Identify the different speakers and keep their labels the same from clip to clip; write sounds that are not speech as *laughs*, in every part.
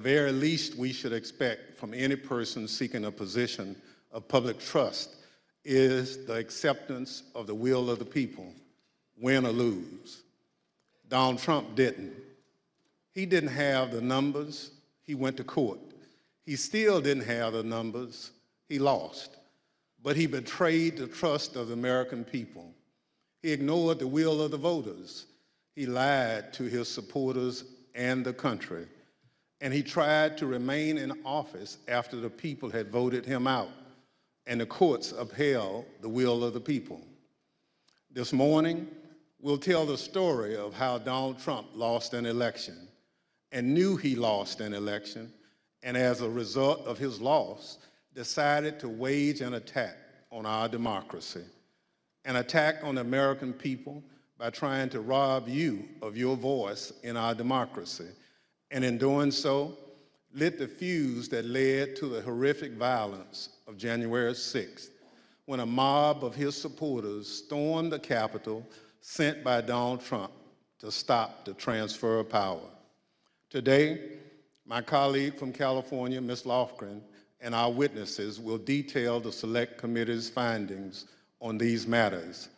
Speaker 1: very least we should expect from any person seeking a position of public trust is the acceptance of the will of the people, win or lose. Donald Trump didn't. He didn't have the numbers, he went to court. He still didn't have the numbers, he lost. But he betrayed the trust of the American people. He ignored the will of the voters. He lied to his supporters and the country and he tried to remain in office after the people had voted him out, and the courts upheld the will of the people. This morning, we'll tell the story of how Donald Trump lost an election and knew he lost an election, and as a result of his loss, decided to wage an attack on our democracy, an attack on the American people by trying to rob you of your voice in our democracy and in doing so, lit the fuse that led to the horrific violence of January 6th, when a mob of his supporters stormed the Capitol sent by Donald Trump to stop the transfer of power. Today, my colleague from California, Ms. Lofgren, and our witnesses will detail the Select Committee's findings on these matters.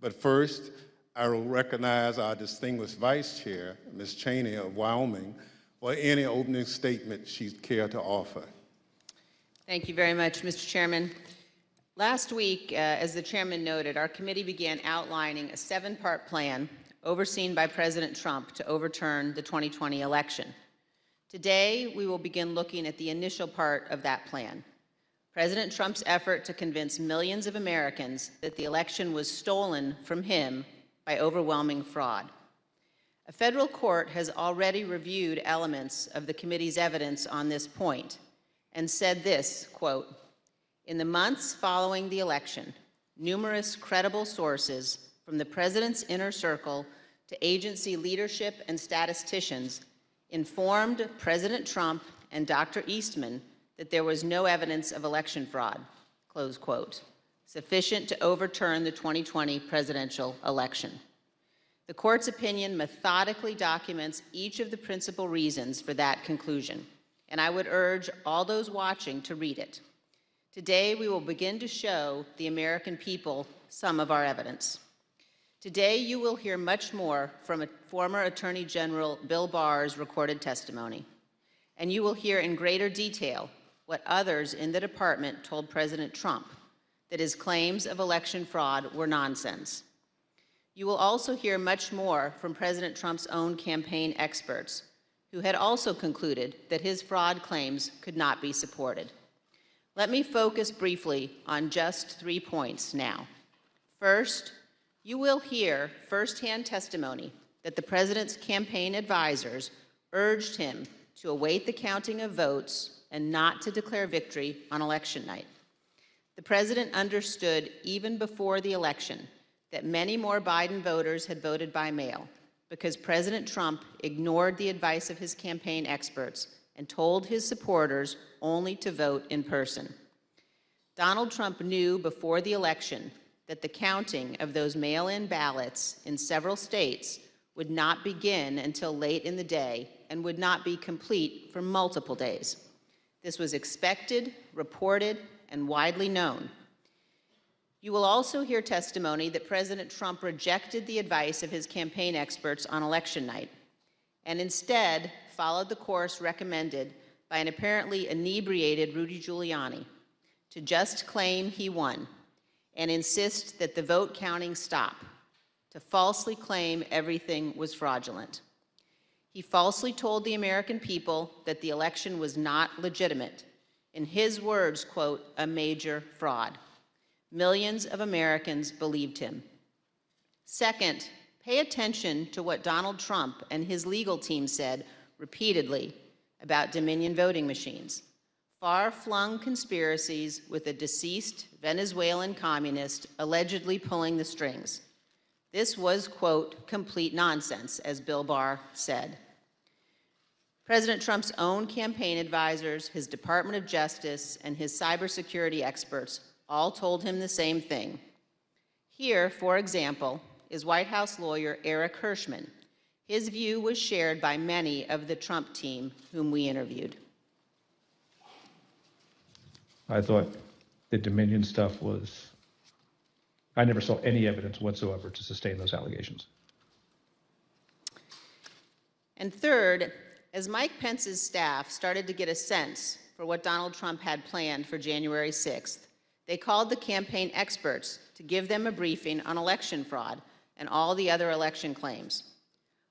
Speaker 1: But first, I will recognize our distinguished Vice Chair, Ms. Cheney of Wyoming, or any opening statement she'd care to offer.
Speaker 2: Thank you very much, Mr. Chairman. Last week, uh, as the chairman noted, our committee began outlining a seven-part plan overseen by President Trump to overturn the 2020 election. Today, we will begin looking at the initial part of that plan. President Trump's effort to convince millions of Americans that the election was stolen from him by overwhelming fraud. A federal court has already reviewed elements of the committee's evidence on this point and said this, quote, in the months following the election, numerous credible sources from the president's inner circle to agency leadership and statisticians informed President Trump and Dr. Eastman that there was no evidence of election fraud, close quote, sufficient to overturn the 2020 presidential election. The court's opinion methodically documents each of the principal reasons for that conclusion, and I would urge all those watching to read it. Today, we will begin to show the American people some of our evidence. Today, you will hear much more from former Attorney General Bill Barr's recorded testimony, and you will hear in greater detail what others in the department told President Trump, that his claims of election fraud were nonsense. You will also hear much more from President Trump's own campaign experts, who had also concluded that his fraud claims could not be supported. Let me focus briefly on just three points now. First, you will hear firsthand testimony that the president's campaign advisors urged him to await the counting of votes and not to declare victory on election night. The president understood even before the election that many more Biden voters had voted by mail because President Trump ignored the advice of his campaign experts and told his supporters only to vote in person. Donald Trump knew before the election that the counting of those mail-in ballots in several states would not begin until late in the day and would not be complete for multiple days. This was expected, reported, and widely known. You will also hear testimony that President Trump rejected the advice of his campaign experts on election night and instead followed the course recommended by an apparently inebriated Rudy Giuliani to just claim he won and insist that the vote counting stop, to falsely claim everything was fraudulent. He falsely told the American people that the election was not legitimate. In his words, quote, a major fraud. Millions of Americans believed him. Second, pay attention to what Donald Trump and his legal team said repeatedly about Dominion voting machines. Far-flung conspiracies with a deceased Venezuelan communist allegedly pulling the strings. This was, quote, complete nonsense, as Bill Barr said. President Trump's own campaign advisors, his Department of Justice, and his cybersecurity experts all told him the same thing. Here, for example, is White House lawyer Eric Herschmann. His view was shared by many of the Trump team whom we interviewed.
Speaker 3: I thought the Dominion stuff was, I never saw any evidence whatsoever to sustain those allegations.
Speaker 2: And third, as Mike Pence's staff started to get a sense for what Donald Trump had planned for January 6th, they called the campaign experts to give them a briefing on election fraud and all the other election claims.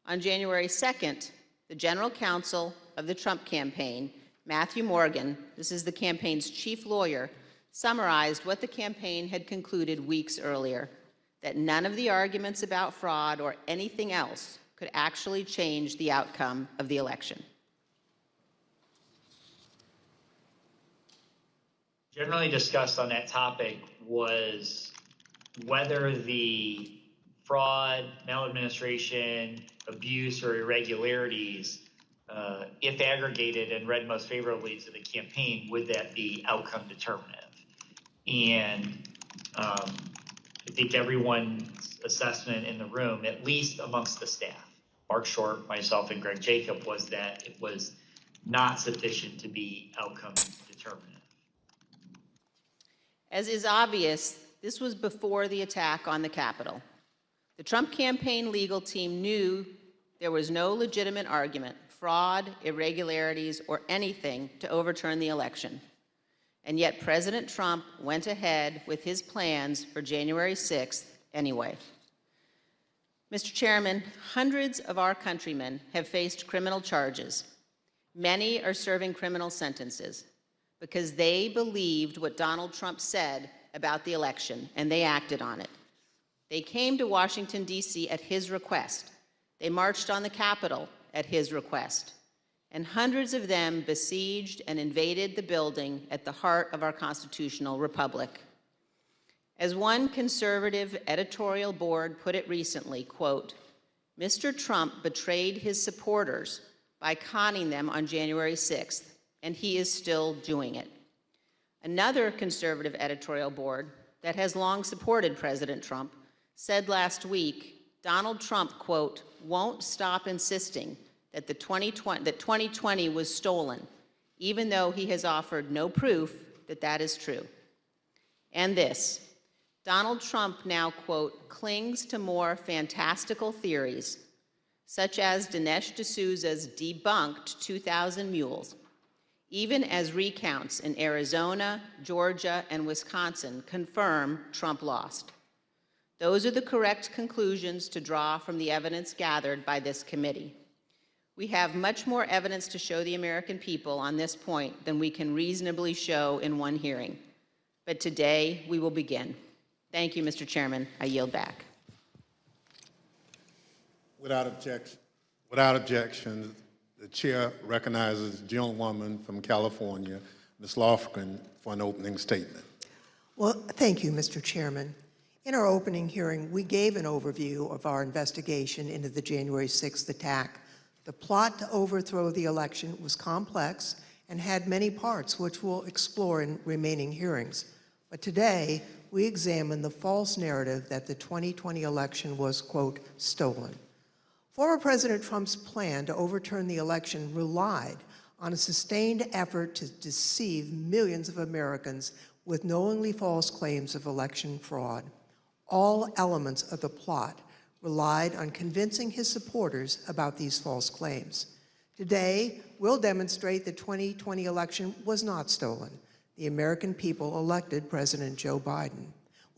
Speaker 2: On January 2nd, the general counsel of the Trump campaign, Matthew Morgan, this is the campaign's chief lawyer, summarized what the campaign had concluded weeks earlier, that none of the arguments about fraud or anything else could actually change the outcome of the election.
Speaker 4: Generally discussed on that topic was whether the fraud, maladministration, abuse, or irregularities, uh, if aggregated and read most favorably to the campaign, would that be outcome determinative? And um, I think everyone's assessment in the room, at least amongst the staff, Marc Short, myself, and Greg Jacob, was that it was not sufficient to be outcome determinative.
Speaker 2: As is obvious, this was before the attack on the Capitol. The Trump campaign legal team knew there was no legitimate argument, fraud, irregularities, or anything to overturn the election. And yet President Trump went ahead with his plans for January 6th anyway. Mr. Chairman, hundreds of our countrymen have faced criminal charges. Many are serving criminal sentences because they believed what Donald Trump said about the election, and they acted on it. They came to Washington, D.C. at his request. They marched on the Capitol at his request. And hundreds of them besieged and invaded the building at the heart of our constitutional republic. As one conservative editorial board put it recently, quote, Mr. Trump betrayed his supporters by conning them on January 6th and he is still doing it. Another conservative editorial board that has long supported President Trump said last week, Donald Trump, quote, won't stop insisting that, the 2020, that 2020 was stolen, even though he has offered no proof that that is true. And this, Donald Trump now, quote, clings to more fantastical theories, such as Dinesh D'Souza's debunked 2,000 mules, even as recounts in Arizona, Georgia, and Wisconsin confirm Trump lost. Those are the correct conclusions to draw from the evidence gathered by this committee. We have much more evidence to show the American people on this point than we can reasonably show in one hearing. But today, we will begin. Thank you, Mr. Chairman. I yield back.
Speaker 1: Without objection, without objection, the chair recognizes the gentlewoman from California, Ms. Lofgren, for an opening statement.
Speaker 5: Well, thank you, Mr. Chairman. In our opening hearing, we gave an overview of our investigation into the January 6th attack. The plot to overthrow the election was complex and had many parts, which we'll explore in remaining hearings. But today, we examine the false narrative that the 2020 election was, quote, stolen. Former President Trump's plan to overturn the election relied on a sustained effort to deceive millions of Americans with knowingly false claims of election fraud. All elements of the plot relied on convincing his supporters about these false claims. Today, we'll demonstrate the 2020 election was not stolen. The American people elected President Joe Biden.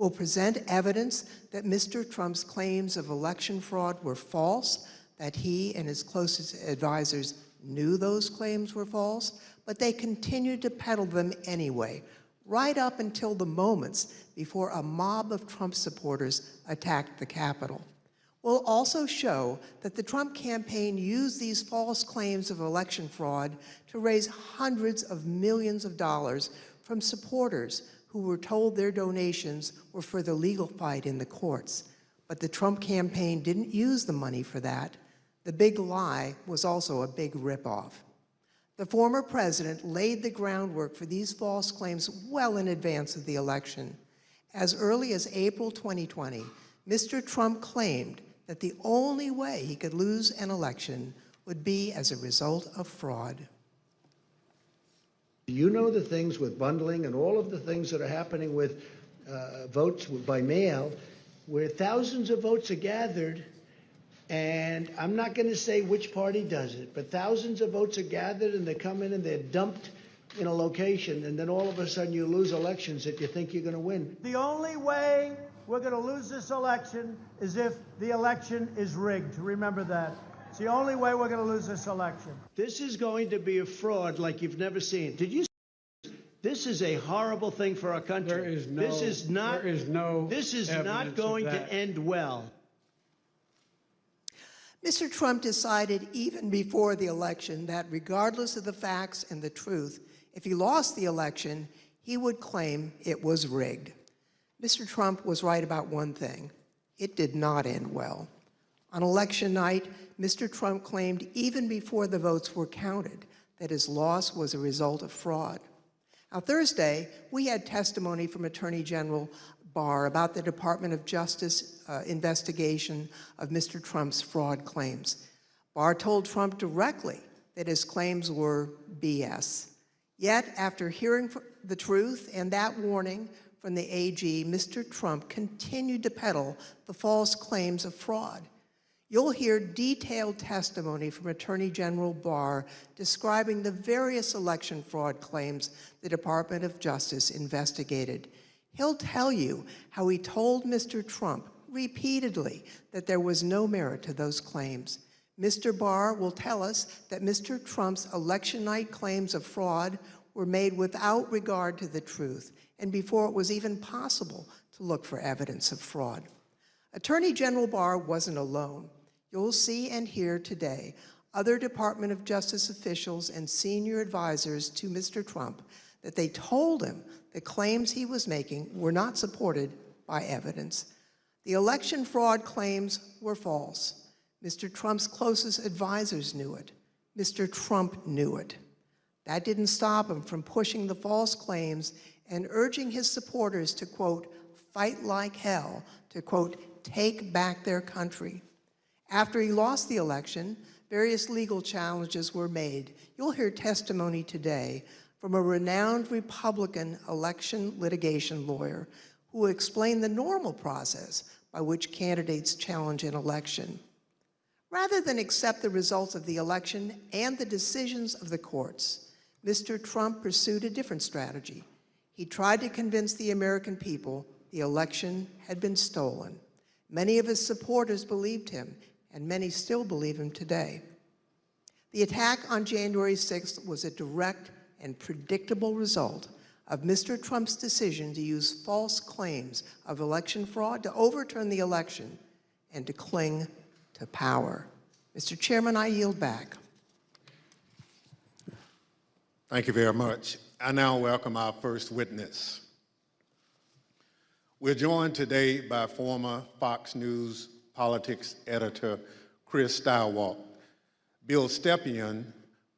Speaker 5: We'll present evidence that Mr. Trump's claims of election fraud were false, that he and his closest advisors knew those claims were false, but they continued to peddle them anyway, right up until the moments before a mob of Trump supporters attacked the Capitol. We'll also show that the Trump campaign used these false claims of election fraud to raise hundreds of millions of dollars from supporters who were told their donations were for the legal fight in the courts. But the Trump campaign didn't use the money for that. The big lie was also a big ripoff. The former president laid the groundwork for these false claims well in advance of the election. As early as April 2020, Mr. Trump claimed that the only way he could lose an election would be as a result of fraud.
Speaker 6: You know the things with bundling and all of the things that are happening with uh, votes by mail, where thousands of votes are gathered, and I'm not going to say which party does it, but thousands of votes are gathered and they come in and they're dumped in a location, and then all of a sudden you lose elections that you think you're going to win.
Speaker 7: The only way we're going to lose this election is if the election is rigged. Remember that. It's the only way we're going to lose this election.
Speaker 6: This is going to be a fraud like you've never seen. Did you? This is a horrible thing for our country.
Speaker 8: There is no-
Speaker 6: This is not.
Speaker 8: there is no
Speaker 6: This is not going to end well.
Speaker 5: Mr. Trump decided even before the election that regardless of the facts and the truth, if he lost the election, he would claim it was rigged. Mr. Trump was right about one thing. It did not end well. On election night, Mr. Trump claimed even before the votes were counted that his loss was a result of fraud. Now, Thursday, we had testimony from Attorney General Barr about the Department of Justice uh, investigation of Mr. Trump's fraud claims. Barr told Trump directly that his claims were BS. Yet, after hearing the truth and that warning from the AG, Mr. Trump continued to peddle the false claims of fraud. You'll hear detailed testimony from Attorney General Barr describing the various election fraud claims the Department of Justice investigated. He'll tell you how he told Mr. Trump repeatedly that there was no merit to those claims. Mr. Barr will tell us that Mr. Trump's election night claims of fraud were made without regard to the truth and before it was even possible to look for evidence of fraud. Attorney General Barr wasn't alone. You'll see and hear today other Department of Justice officials and senior advisors to Mr. Trump that they told him the claims he was making were not supported by evidence. The election fraud claims were false. Mr. Trump's closest advisors knew it. Mr. Trump knew it. That didn't stop him from pushing the false claims and urging his supporters to, quote, fight like hell, to, quote, take back their country. After he lost the election, various legal challenges were made. You'll hear testimony today from a renowned Republican election litigation lawyer who will explain the normal process by which candidates challenge an election. Rather than accept the results of the election and the decisions of the courts, Mr. Trump pursued a different strategy. He tried to convince the American people the election had been stolen. Many of his supporters believed him, and many still believe him today. The attack on January 6th was a direct and predictable result of Mr. Trump's decision to use false claims of election fraud to overturn the election and to cling to power. Mr. Chairman, I yield back.
Speaker 1: Thank you very much. I now welcome our first witness. We're joined today by former Fox News politics editor Chris Stirewalt. Bill Stepien,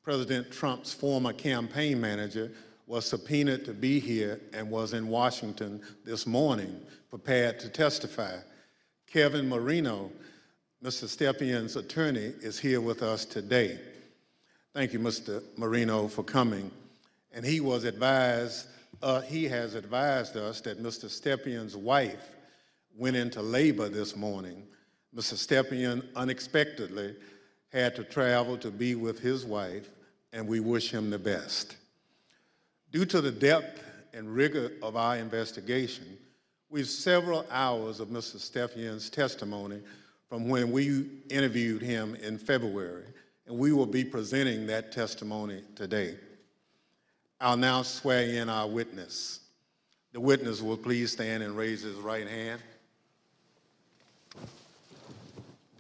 Speaker 1: President Trump's former campaign manager, was subpoenaed to be here and was in Washington this morning, prepared to testify. Kevin Marino, Mr. Stepien's attorney, is here with us today. Thank you, Mr. Marino, for coming. And he was advised, uh, he has advised us that Mr. Stepien's wife went into labor this morning. Mr. Stepien unexpectedly had to travel to be with his wife, and we wish him the best. Due to the depth and rigor of our investigation, we've several hours of Mr. Stepien's testimony from when we interviewed him in February, and we will be presenting that testimony today. I'll now swear in our witness. The witness will please stand and raise his right hand.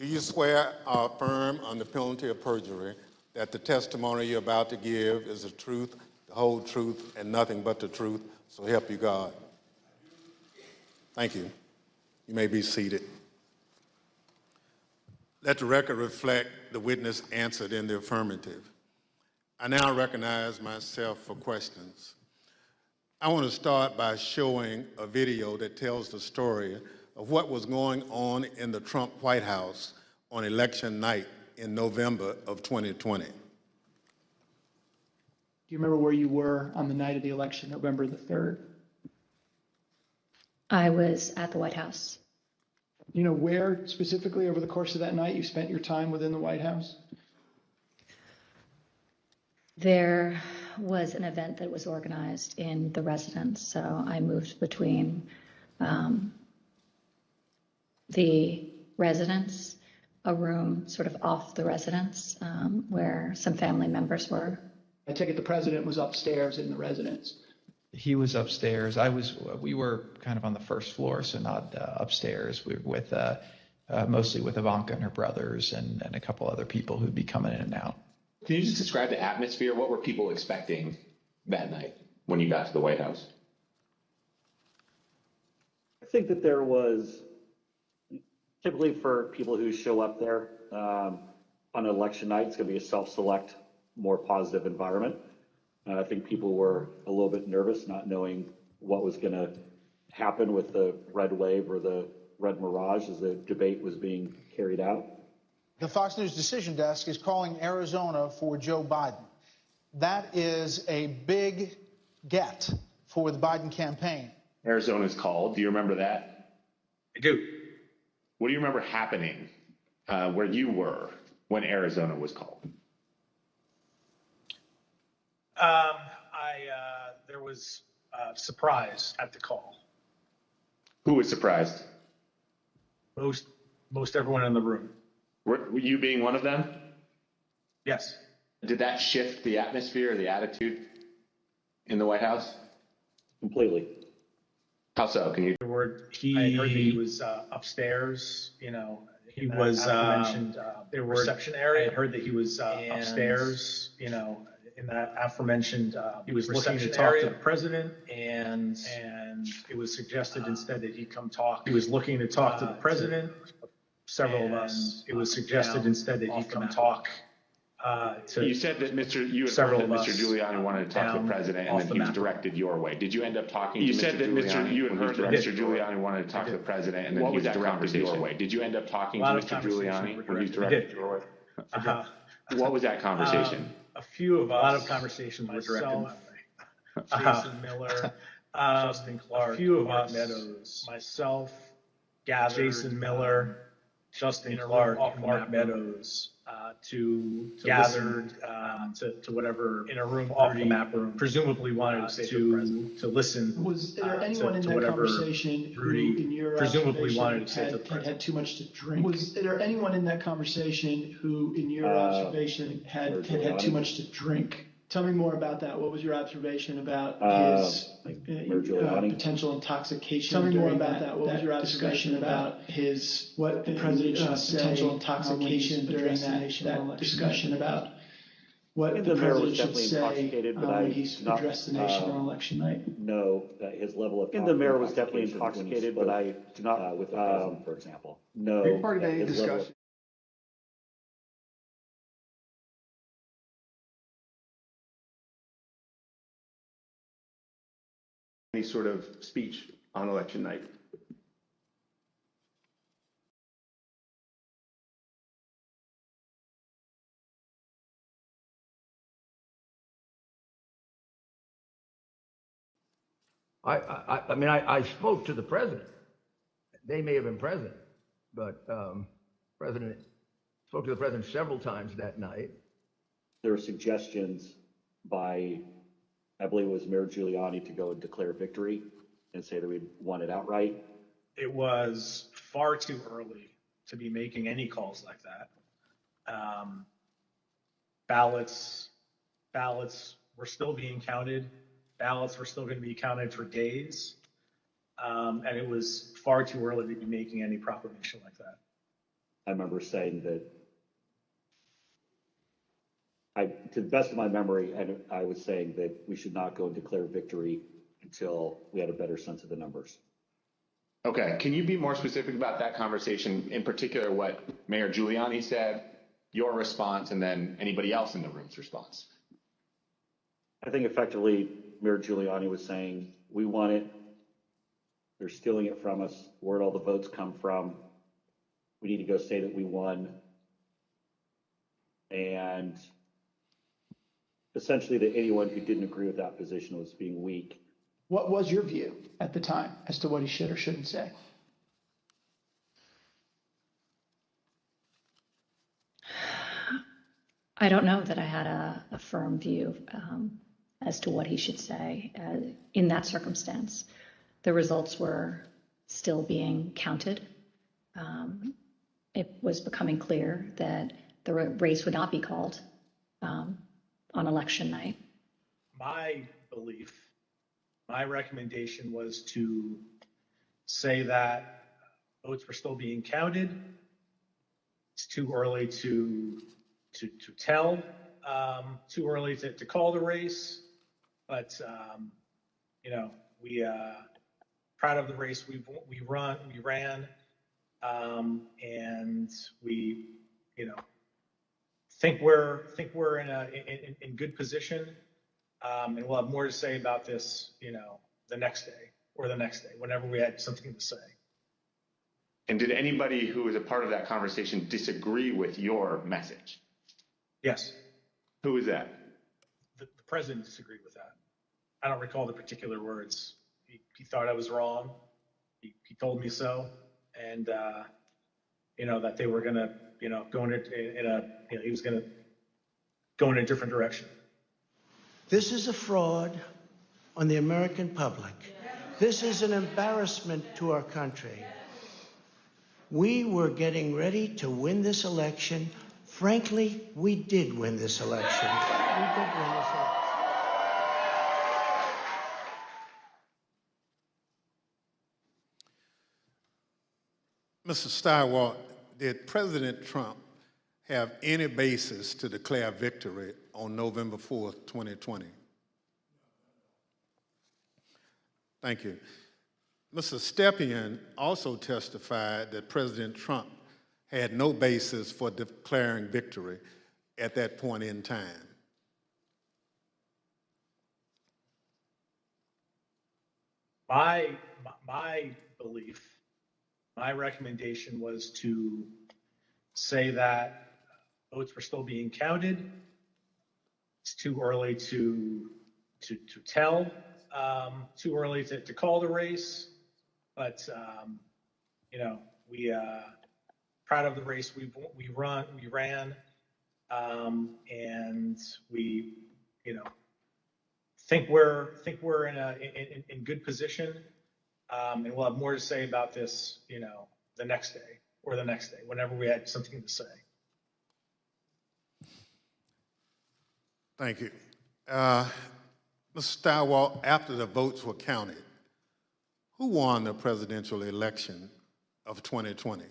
Speaker 1: Do you swear or affirm on the penalty of perjury that the testimony you're about to give is the truth, the whole truth, and nothing but the truth? So help you God. Thank you. You may be seated. Let the record reflect the witness answered in the affirmative. I now recognize myself for questions. I want to start by showing a video that tells the story of what was going on in the Trump White House on election night in November of 2020?
Speaker 8: Do you remember where you were on the night of the election, November the 3rd?
Speaker 9: I was at the White House.
Speaker 8: You know where specifically over the course of that night you spent your time within the White House?
Speaker 9: There was an event that was organized in the residence, so I moved between um, the residence, a room sort of off the residence um, where some family members were.
Speaker 8: I take it the president was upstairs in the residence.
Speaker 3: He was upstairs. I was, we were kind of on the first floor, so not uh, upstairs. We were with, uh, uh, mostly with Ivanka and her brothers and, and a couple other people who'd be coming in and out.
Speaker 10: Can you just describe the atmosphere? What were people expecting that night when you got to the White House?
Speaker 11: I think that there was typically for people who show up there um, on election night, it's going to be a self-select, more positive environment. And I think people were a little bit nervous, not knowing what was going to happen with the red wave or the red mirage as the debate was being carried out.
Speaker 12: The Fox News Decision Desk is calling Arizona for Joe Biden. That is a big get for the Biden campaign.
Speaker 10: Arizona's called. Do you remember that?
Speaker 13: I do.
Speaker 10: What do you remember happening uh, where you were when Arizona was called?
Speaker 13: Um, I, uh, there was, uh, surprise at the call.
Speaker 10: Who was surprised?
Speaker 13: Most, most everyone in the room.
Speaker 10: Were, were you being one of them?
Speaker 13: Yes.
Speaker 10: Did that shift the atmosphere, or the attitude in the White House?
Speaker 11: Completely.
Speaker 10: How so? Can you?
Speaker 13: There were, he. I heard that he was, uh, upstairs, you know. He was,
Speaker 14: aforementioned,
Speaker 13: uh,
Speaker 14: uh,
Speaker 13: there were.
Speaker 14: reception area.
Speaker 13: I heard that he was, uh,
Speaker 14: And-
Speaker 13: upstairs, you know, in that aforementioned, uh.
Speaker 14: He was looking to
Speaker 13: reception
Speaker 14: talk to
Speaker 13: area.
Speaker 14: the president
Speaker 13: And,
Speaker 14: and
Speaker 13: it was suggested instead that he come talk.
Speaker 14: he was looking to talk to the
Speaker 13: uh,
Speaker 14: president.
Speaker 13: Several of us, it was
Speaker 14: and,
Speaker 13: suggested
Speaker 14: down
Speaker 13: instead that he
Speaker 14: off the
Speaker 13: come
Speaker 14: map.
Speaker 13: talk, uh, to.
Speaker 10: You said that Mr. You had
Speaker 13: Several
Speaker 10: heard that
Speaker 13: of
Speaker 10: Mr.
Speaker 13: us,
Speaker 10: Giuliani wanted to talk to
Speaker 13: down
Speaker 10: the president,
Speaker 13: off
Speaker 10: and
Speaker 13: the
Speaker 10: then he was
Speaker 13: map.
Speaker 10: directed your way. Did you end up talking
Speaker 13: You
Speaker 10: to Mr.
Speaker 13: said that Mr. You had
Speaker 10: when he was
Speaker 13: heard that
Speaker 10: directed-
Speaker 13: Mr.
Speaker 10: Mr. Giuliani wanted to talk to the president, and then
Speaker 13: What
Speaker 10: he
Speaker 13: was
Speaker 10: was
Speaker 13: that
Speaker 10: directed your
Speaker 13: conversation?
Speaker 10: way. Did you end up talking to
Speaker 13: lot of
Speaker 10: Mr.
Speaker 13: conversations
Speaker 10: Giuliani when he was
Speaker 13: directed-
Speaker 10: directed
Speaker 13: did.
Speaker 10: your way? *laughs*
Speaker 13: Uh-huh.
Speaker 10: What was that conversation?
Speaker 13: Um, A few of us.
Speaker 14: A lot of conversations were directed my
Speaker 13: myself,
Speaker 14: way. Jason Miller,
Speaker 13: um,
Speaker 14: Justin Clark,
Speaker 13: A few of
Speaker 14: Mark
Speaker 13: us,
Speaker 14: Meadows,
Speaker 13: myself, gathered.
Speaker 14: Jason Miller,
Speaker 13: Justin
Speaker 14: in a room
Speaker 13: Clark,
Speaker 14: off
Speaker 13: Mark. Meadows, uh, to,
Speaker 14: To
Speaker 13: gathered,
Speaker 14: listen,
Speaker 13: um, to, to whatever.
Speaker 14: in a room
Speaker 13: off the map room.
Speaker 14: presumably wanted
Speaker 13: uh,
Speaker 14: to to
Speaker 13: to, listen.
Speaker 8: Was
Speaker 13: uh,
Speaker 8: there
Speaker 13: to-
Speaker 8: anyone in
Speaker 13: to
Speaker 8: that
Speaker 13: whatever
Speaker 8: conversation who,
Speaker 13: Rudy
Speaker 8: in your
Speaker 13: presumably
Speaker 8: observation,
Speaker 13: wanted to say to
Speaker 8: had,
Speaker 13: the
Speaker 8: had
Speaker 13: president.
Speaker 8: had too much to drink? Was there anyone in that conversation who, in your
Speaker 11: Uh,
Speaker 8: observation, had, had had too much to drink? Tell me more about that. What was your observation about
Speaker 11: Uh,
Speaker 8: his uh,
Speaker 11: Mayor
Speaker 8: uh, potential intoxication? Tell me more about that. What was your observation about his what the president should say potential intoxication during that, that discussion about what
Speaker 11: think
Speaker 8: the
Speaker 11: the mayor was
Speaker 8: president should
Speaker 11: definitely
Speaker 8: say
Speaker 11: intoxicated, but
Speaker 8: uh, when
Speaker 11: I
Speaker 8: he's
Speaker 11: do not,
Speaker 8: addressed the nation
Speaker 11: uh,
Speaker 8: on election night.
Speaker 11: know that his level of. And the mayor was definitely intoxicated, but I do not, uh, with the president, for example, know. that his level
Speaker 10: Any sort of speech on election night?
Speaker 15: I, I, I mean, I, I spoke to the president. They may have been present, but, um, President, spoke to the president several times that night.
Speaker 11: there were suggestions by, I believe it was Mayor Giuliani to go and declare victory and say that we'd won it outright.
Speaker 13: It was far too early to be making any calls like that. Um, ballots, ballots were still being counted. Ballots were still going to be counted for days. Um, and it was far too early to be making any proclamation like that.
Speaker 11: I remember saying that I, to the best of my memory, I, I was saying that we should not go and declare victory until we had a better sense of the numbers.
Speaker 10: Okay, can you be more specific about that conversation, in particular what Mayor Giuliani said, your response, and then anybody else in the room's response?
Speaker 11: I think effectively Mayor Giuliani was saying, we want it. They're stealing it from us. Where'd all the votes come from? We need to go say that we won. And essentially that anyone who didn't agree with that position was being weak.
Speaker 8: What was your view at the time as to what he should or shouldn't say?
Speaker 9: I don't know that I had a, a firm view um, as to what he should say uh, in that circumstance. The results were still being counted. Um, it was becoming clear that the race would not be called um, on election night.
Speaker 13: My belief, my recommendation was to say that votes were still being counted. It's too early to, to, to tell, um, too early to, to call the race. But, um, you know, we, uh, proud of the race we we run, we ran. Um, and we, you know, think we're, think we're in a, in, in, good position. Um, and we'll have more to say about this, you know, the next day or the next day, whenever we had something to say.
Speaker 10: And did anybody who was a part of that conversation disagree with your message?
Speaker 13: Yes,
Speaker 10: Who was that?
Speaker 13: the, the president disagreed with that. I don't recall the particular words. He, he thought I was wrong. He, he told me so. And, uh, you know, that they were going to, you know, going in a, in a, you know, he was going to go in a different direction.
Speaker 6: This is a fraud on the American public. This is an embarrassment to our country. We were getting ready to win this election. Frankly, we did win this election. We did win this election.
Speaker 1: Mr. Stirewalt, did President Trump have any basis to declare victory on November 4th, 2020? Thank you. Mr. Stepien also testified that President Trump had no basis for declaring victory at that point in time.
Speaker 13: My, my belief, my recommendation was to say that votes were still being counted. It's too early to, to, to tell, um, too early to, to call the race. But, um, you know, we, uh, proud of the race we, we run, we ran. Um, and we, you know, think we're think we're in a in, in good position, um, and we'll have more to say about this, you know, the next day or the next day, whenever we had something to say.
Speaker 1: Thank you. Uh, Mr. Stirewalt, after the votes were counted, who won the presidential election of 2020?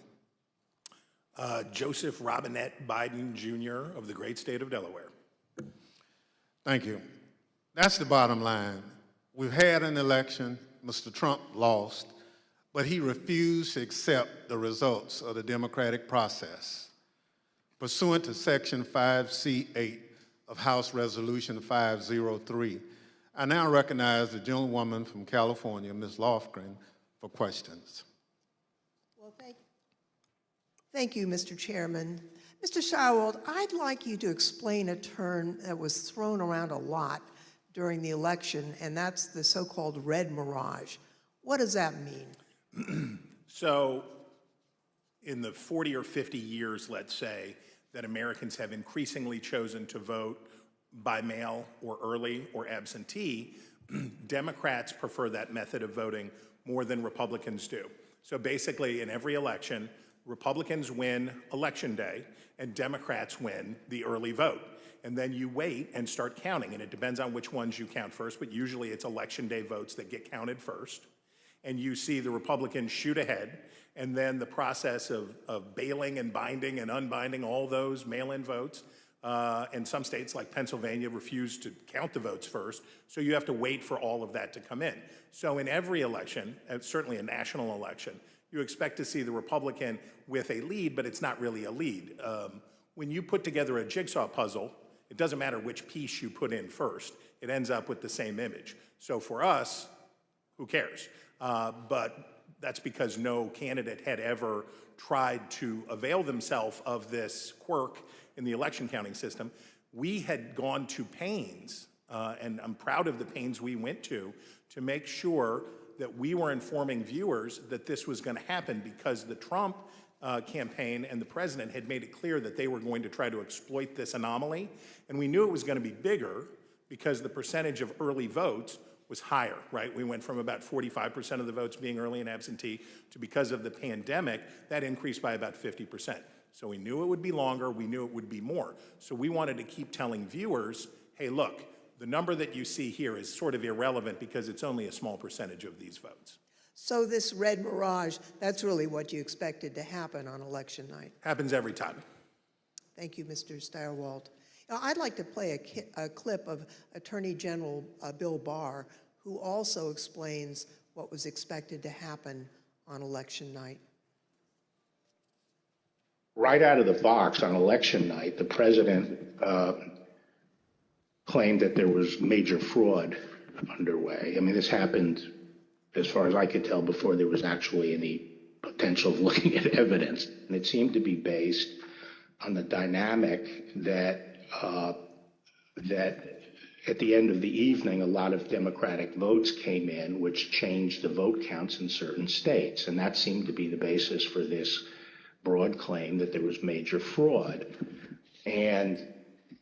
Speaker 16: Uh, Joseph Robinette Biden Jr. of the great state of Delaware.
Speaker 1: Thank you. That's the bottom line. We've had an election. Mr. Trump lost, but he refused to accept the results of the democratic process. Pursuant to Section 5C8 of House Resolution 503, I now recognize the gentlewoman from California, Ms. Lofgren, for questions.
Speaker 5: Well, thank, thank you, Mr. Chairman. Mr. Stirewalt, I'd like you to explain a term that was thrown around a lot during the election, and that's the so-called red mirage. What does that mean? *clears throat*
Speaker 16: So, in the 40 or 50 years, let's say, that Americans have increasingly chosen to vote by mail or early or absentee, *clears throat* Democrats prefer that method of voting more than Republicans do. So basically, in every election, Republicans win election day and Democrats win the early vote. And then you wait and start counting, and it depends on which ones you count first, but usually it's election day votes that get counted first. And you see the Republicans shoot ahead, and then the process of, of bailing and binding and unbinding all those mail-in votes. Uh, and some states like Pennsylvania refuse to count the votes first, so you have to wait for all of that to come in. So in every election, certainly a national election, you expect to see the Republican with a lead, but it's not really a lead. Um, when you put together a jigsaw puzzle, it doesn't matter which piece you put in first, it ends up with the same image. So for us, who cares? Uh, But that's because no candidate had ever tried to avail themselves of this quirk in the election counting system. We had gone to pains, uh, and I'm proud of the pains we went to, to make sure that we were informing viewers that this was going to happen because the Trump uh, campaign and the president had made it clear that they were going to try to exploit this anomaly. And we knew it was going to be bigger because the percentage of early votes was higher, right? We went from about 45% of the votes being early and absentee to because of the pandemic, that increased by about 50%. So we knew it would be longer, we knew it would be more. So we wanted to keep telling viewers, hey, look, the number that you see here is sort of irrelevant because it's only a small percentage of these votes.
Speaker 5: So this red mirage, that's really what you expected to happen on election night.
Speaker 16: Happens every time.
Speaker 5: Thank you, Mr. Stirewalt. Now, I'd like to play a, ki- a clip of Attorney General uh, Bill Barr, who also explains what was expected to happen on election night.
Speaker 17: right out of the box on election night, the president uh, claimed that there was major fraud underway. I mean, this happened, as far as I could tell, before there was actually any potential of looking at evidence. And it seemed to be based on the dynamic that uh, that at the end of the evening, a lot of Democratic votes came in, which changed the vote counts in certain states. And that seemed to be the basis for this broad claim that there was major fraud. And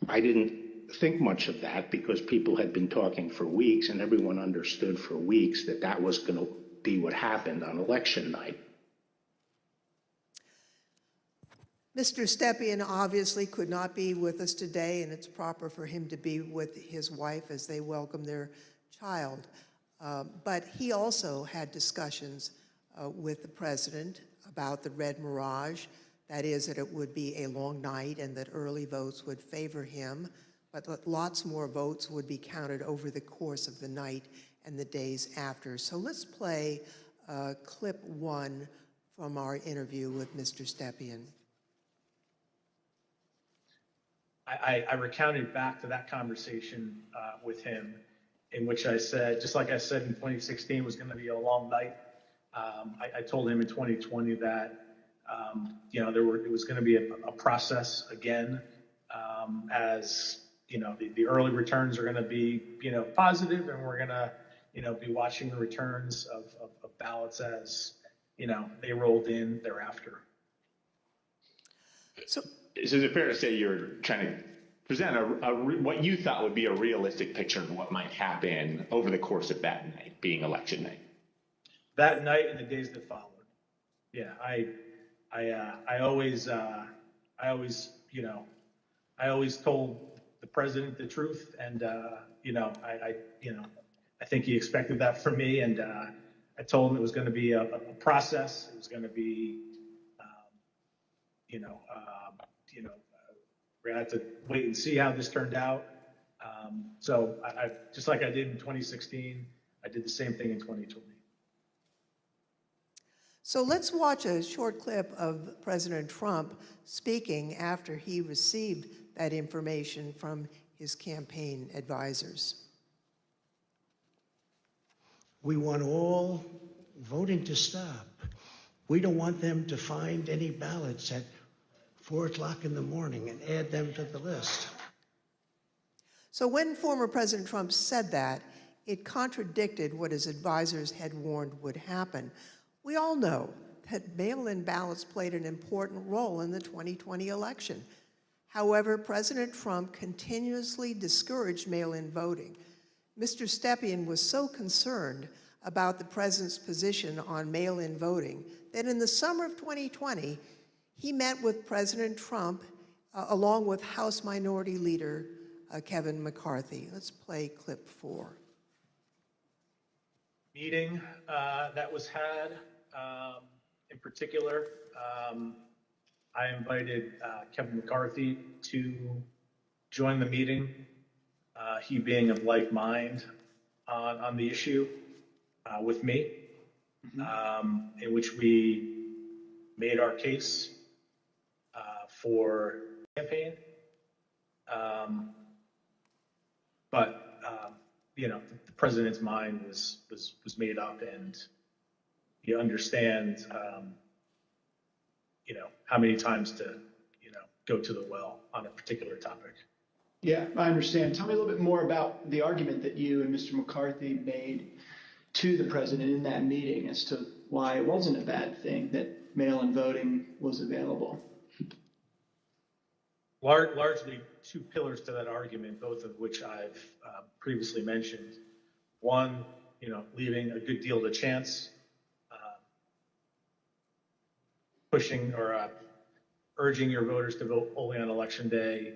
Speaker 17: I didn't think much of that because people had been talking for weeks and everyone understood for weeks that that was going to be what happened on election night.
Speaker 5: Mr. Stepien obviously could not be with us today, and it's proper for him to be with his wife as they welcome their child. Uh, but he also had discussions uh, with the president about the red mirage. That is, that it would be a long night and that early votes would favor him, but lots more votes would be counted over the course of the night and the days after. So let's play uh, clip one from our interview with Mr. Stepien.
Speaker 13: I, I, recounted back to that conversation uh, with him, in which I said, just like I said in 2016 was going to be a long night. Um, I, I told him in 2020 that um, you know there were it was going to be a, a process again, um, as you know the, the early returns are going to be you know positive, and we're going to you know be watching the returns of, of, of ballots as you know they rolled in thereafter.
Speaker 5: So,
Speaker 10: So is it fair to say you're trying to present a, a re- what you thought would be a realistic picture of what might happen over the course of that night, being election night?
Speaker 13: that night and the days that followed. Yeah, I, I, uh, I always, uh, I always, you know, I always told the president the truth, and uh, you know, I, I, you know, I think he expected that from me, and uh, I told him it was going to be a, a process. It was going to be, um, you know, um, you know, uh, we're gonna have to wait and see how this turned out. Um, so I, I, just like I did in 2016, I did the same thing in 2020.
Speaker 5: So let's watch a short clip of President Trump speaking after he received that information from his campaign advisors.
Speaker 6: We want all voting to stop. We don't want them to find any ballots at four o'clock in the morning and add them to the list.
Speaker 5: So when former President Trump said that, it contradicted what his advisors had warned would happen. We all know that mail-in ballots played an important role in the 2020 election. However, President Trump continuously discouraged mail-in voting. Mr. Stepien was so concerned about the president's position on mail-in voting that in the summer of 2020, he met with President Trump uh, along with House Minority Leader uh, Kevin McCarthy. Let's play clip four.
Speaker 13: meeting uh, that was had. Um, in particular, um, I invited uh, Kevin McCarthy to join the meeting, uh, he being of like mind on, on the issue uh, with me, um, in which we made our case uh, for campaign. Um, but um, you know, the president's mind was, was, was made up and you understand, um, you know, how many times to, you know, go to the well on a particular topic.
Speaker 8: Yeah, I understand. Tell me a little bit more about the argument that you and Mr. McCarthy made to the president in that meeting as to why it wasn't a bad thing that mail-in voting was available.
Speaker 13: Lar- largely two pillars to that argument, both of which I've uh, previously mentioned. One, you know, leaving a good deal to chance, uh, pushing or uh, urging your voters to vote only on election day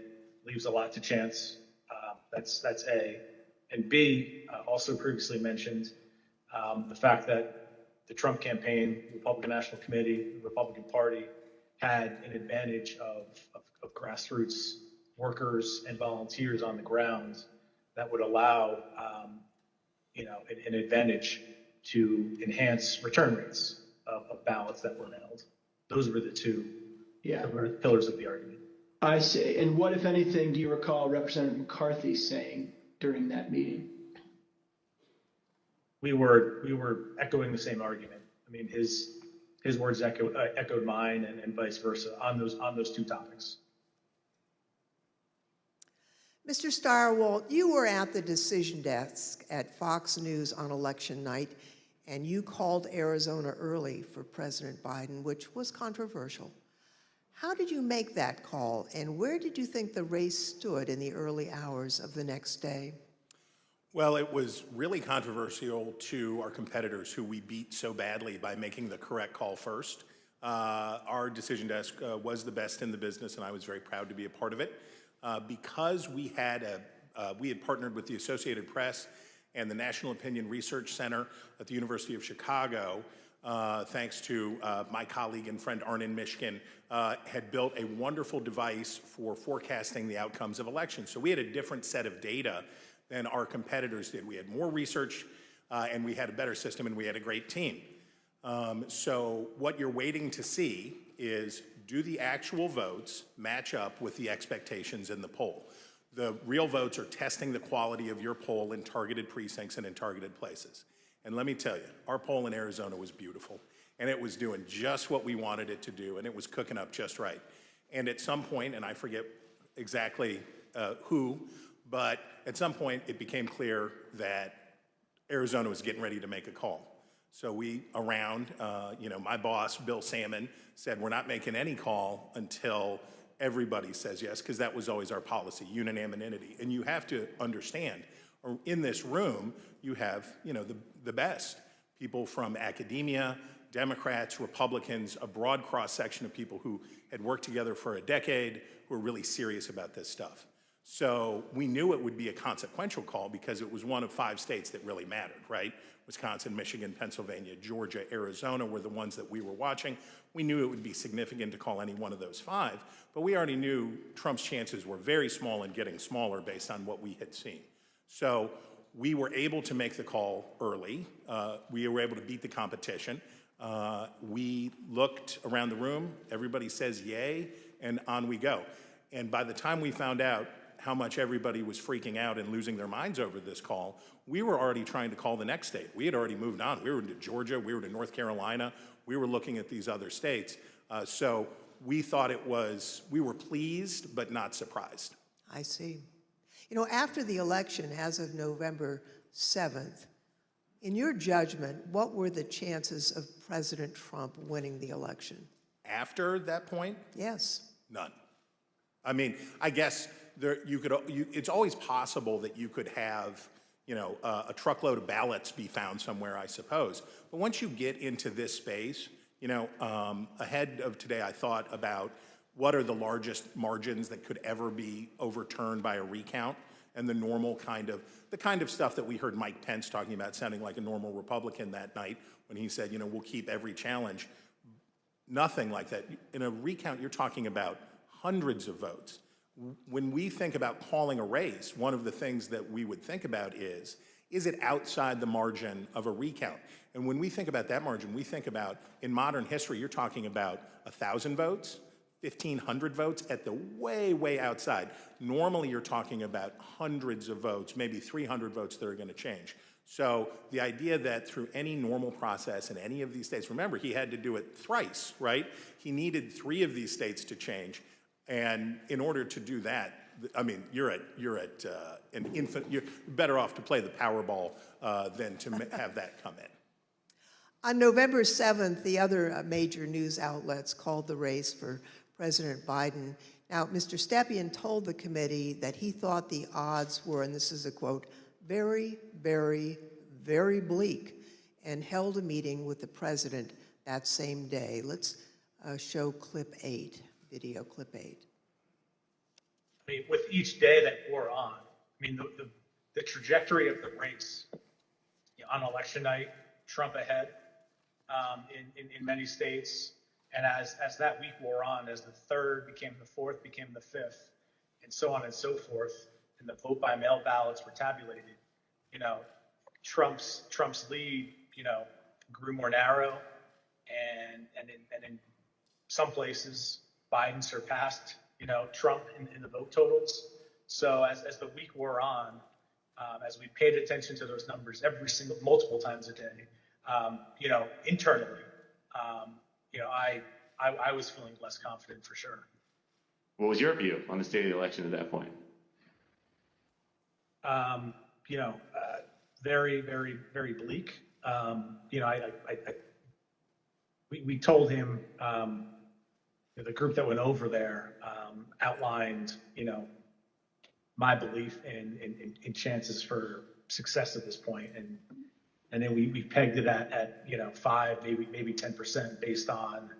Speaker 13: leaves a lot to chance. Uh, that's that's A, and B, uh, also previously mentioned um, the fact that the Trump campaign, the Republican National Committee, the Republican Party had an advantage of, of, of grassroots workers and volunteers on the ground that would allow, um, you know, an, an advantage to enhance return rates of, of ballots that were mailed. Those were the two
Speaker 8: Yeah.
Speaker 13: pillars of the argument.
Speaker 8: I see. And what, if anything, do you recall Representative McCarthy saying during that meeting?
Speaker 13: we were we were echoing the same argument. I mean, his his words echo, uh, echoed mine, and, and vice versa on those on those two topics.
Speaker 5: Mr. Stirewalt, you were at the decision desk at Fox News on election night, and you called Arizona early for President Biden, which was controversial. How did you make that call, and where did you think the race stood in the early hours of the next day?
Speaker 16: Well, it was really controversial to our competitors who we beat so badly by making the correct call first. Uh, our decision desk uh, was the best in the business, and I was very proud to be a part of it. Uh, because we had a, uh, we had partnered with the Associated Press and the National Opinion Research Center at the University of Chicago, uh, thanks to uh, my colleague and friend Arnon Mishkin, uh, had built a wonderful device for forecasting the outcomes of elections. So we had a different set of data than our competitors did. We had more research uh, and we had a better system and we had a great team. Um, so what you're waiting to see is do the actual votes match up with the expectations in the poll? The real votes are testing the quality of your poll in targeted precincts and in targeted places. And let me tell you, our poll in Arizona was beautiful and it was doing just what we wanted it to do and it was cooking up just right. And at some point, and I forget exactly uh, who, but at some point it became clear that Arizona was getting ready to make a call. So we, around, uh, you know, my boss, Bill Sammon, said we're not making any call until everybody says yes, because that was always our policy, unanimity. And you have to understand, in this room, you have, you know, the, the best. People from academia, Democrats, Republicans, a broad cross-section of people who had worked together for a decade, who are really serious about this stuff. So we knew it would be a consequential call because it was one of five states that really mattered, right? Wisconsin, Michigan, Pennsylvania, Georgia, Arizona were the ones that we were watching. We knew it would be significant to call any one of those five, but we already knew Trump's chances were very small and getting smaller based on what we had seen. So we were able to make the call early. Uh, we were able to beat the competition. Uh, we looked around the room, everybody says yay, and on we go. And by the time we found out how much everybody was freaking out and losing their minds over this call, we were already trying to call the next state. We had already moved on. We were to Georgia, we were to North Carolina, we were looking at these other states. Uh, so we thought it was, we were pleased but not surprised.
Speaker 5: I see. You know, after the election, as of November 7th, in your judgment, what were the chances of President Trump winning the election?
Speaker 16: After that point,
Speaker 5: Yes.
Speaker 16: none. I mean, I guess there, you could, you, it's always possible that you could have, you know, uh, a truckload of ballots be found somewhere, I suppose. But once you get into this space, you know, um, ahead of today, I thought about what are the largest margins that could ever be overturned by a recount and the normal kind of, the kind of stuff that we heard Mike Pence talking about sounding like a normal Republican that night when he said, you know, we'll keep every challenge. Nothing like that. In a recount, you're talking about hundreds of votes. When we think about calling a race, one of the things that we would think about is, is it outside the margin of a recount? And when we think about that margin, we think about, in modern history, you're talking about 1,000 votes, 1,500 votes at the way, way outside. Normally, you're talking about hundreds of votes, maybe 300 votes that are going to change. So the idea that through any normal process in any of these states, remember, he had to do it thrice, right? He needed three of these states to change. And in order to do that, I mean, you're at, you're at uh, an infant, you're better off to play the Powerball uh, than to have that come in.
Speaker 5: On November 7th, the other uh, major news outlets called the race for President Biden. Now, Mr. Stepien told the committee that he thought the odds were, and this is a quote, very, very, very bleak, and held a meeting with the president that same day. Let's uh, show clip eight, video clip eight.
Speaker 13: I mean, with each day that wore on, I mean, the, the, the trajectory of the race you know, on election night, Trump ahead um, in, in, in many states. And as, as that week wore on, as the third became the fourth, became the fifth, and so on and so forth, and the vote by mail ballots were tabulated, you know, Trump's Trump's lead, you know, grew more narrow, and and in, and in some places, Biden surpassed, you know, Trump in, in the vote totals. So as, as the week wore on, um, as we paid attention to those numbers every single, multiple times a day, um, you know, internally, um, you know, I, I, I was feeling less confident for sure.
Speaker 10: What was your view on the state of the election at that point?
Speaker 13: Um, you know, uh, very, very, very bleak. Um, you know, I, I, I, I we, we told him, um, the group that went over there um, outlined, you know, my belief in, in, in, chances for success at this point, and and then we, we pegged it at, at you know five, maybe maybe ten percent based on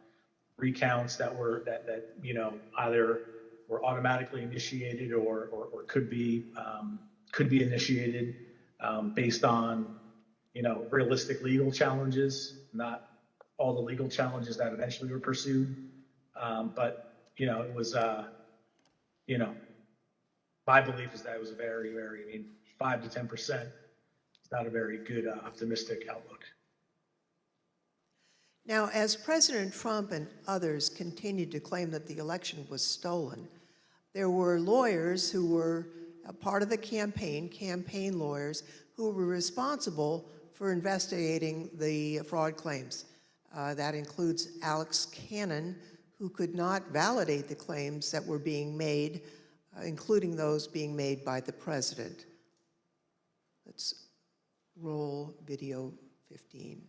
Speaker 13: recounts that were that that you know either were automatically initiated or or, or could be um, could be initiated um, based on you know realistic legal challenges, not all the legal challenges that eventually were pursued. Um, but you know, it was uh, you know, my belief is that it was a very, very, I mean, five to ten percent. It's not a very good uh, optimistic outlook.
Speaker 5: Now, as President Trump and others continued to claim that the election was stolen, there were lawyers who were a part of the campaign, campaign lawyers, who were responsible for investigating the fraud claims. Uh, that includes Alex Cannon, who could not validate the claims that were being made, uh, including those being made by the president. Let's roll video 15.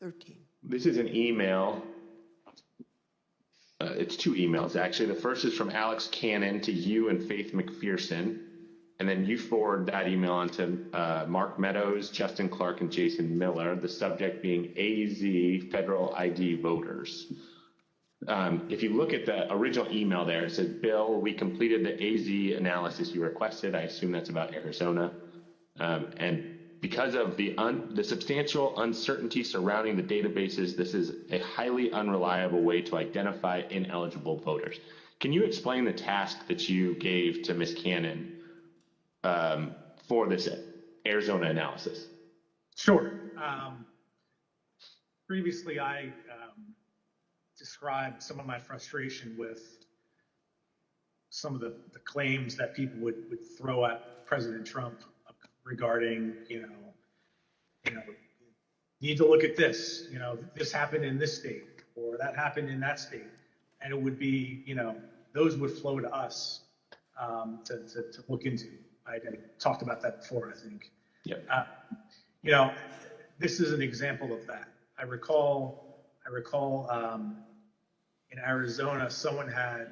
Speaker 5: 13.
Speaker 10: This is an email. Uh, it's two emails, actually. The first is from Alex Cannon to you and Faith McPherson. And then you forward that email on to uh, Mark Meadows, Justin Clark, and Jason Miller, the subject being AZ federal ID voters. Um, if you look at the original email there, it says, Bill, we completed the AZ analysis you requested. I assume that's about Arizona. Um, and because of the, un- the substantial uncertainty surrounding the databases, this is a highly unreliable way to identify ineligible voters. Can you explain the task that you gave to Ms. Cannon um, for this Arizona analysis?
Speaker 13: Sure. Um, previously, I described some of my frustration with some of the, the claims that people would, would throw at President Trump regarding, you know, you know, need to look at this, you know, this happened in this state or that happened in that state. And it would be, you know, those would flow to us um, to, to, to look into. I, I talked about that before, I think.
Speaker 10: Yep.
Speaker 13: Uh, you know, this is an example of that. I recall, I recall um, in Arizona, someone had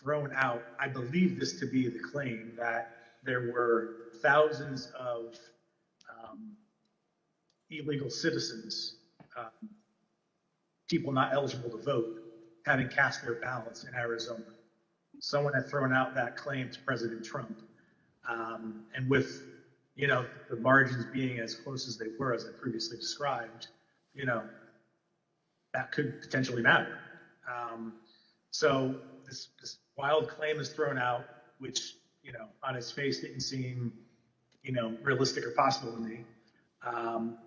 Speaker 13: thrown out, I believe this to be the claim, that there were thousands of um, illegal citizens, um, people not eligible to vote, having cast their ballots in Arizona. Someone had thrown out that claim to President Trump. Um, and with, you know, the margins being as close as they were, as I previously described, you know, that could potentially matter. Um, so this, this wild claim is thrown out, which, you know, on its face didn't seem, you know, realistic or possible to me. Um,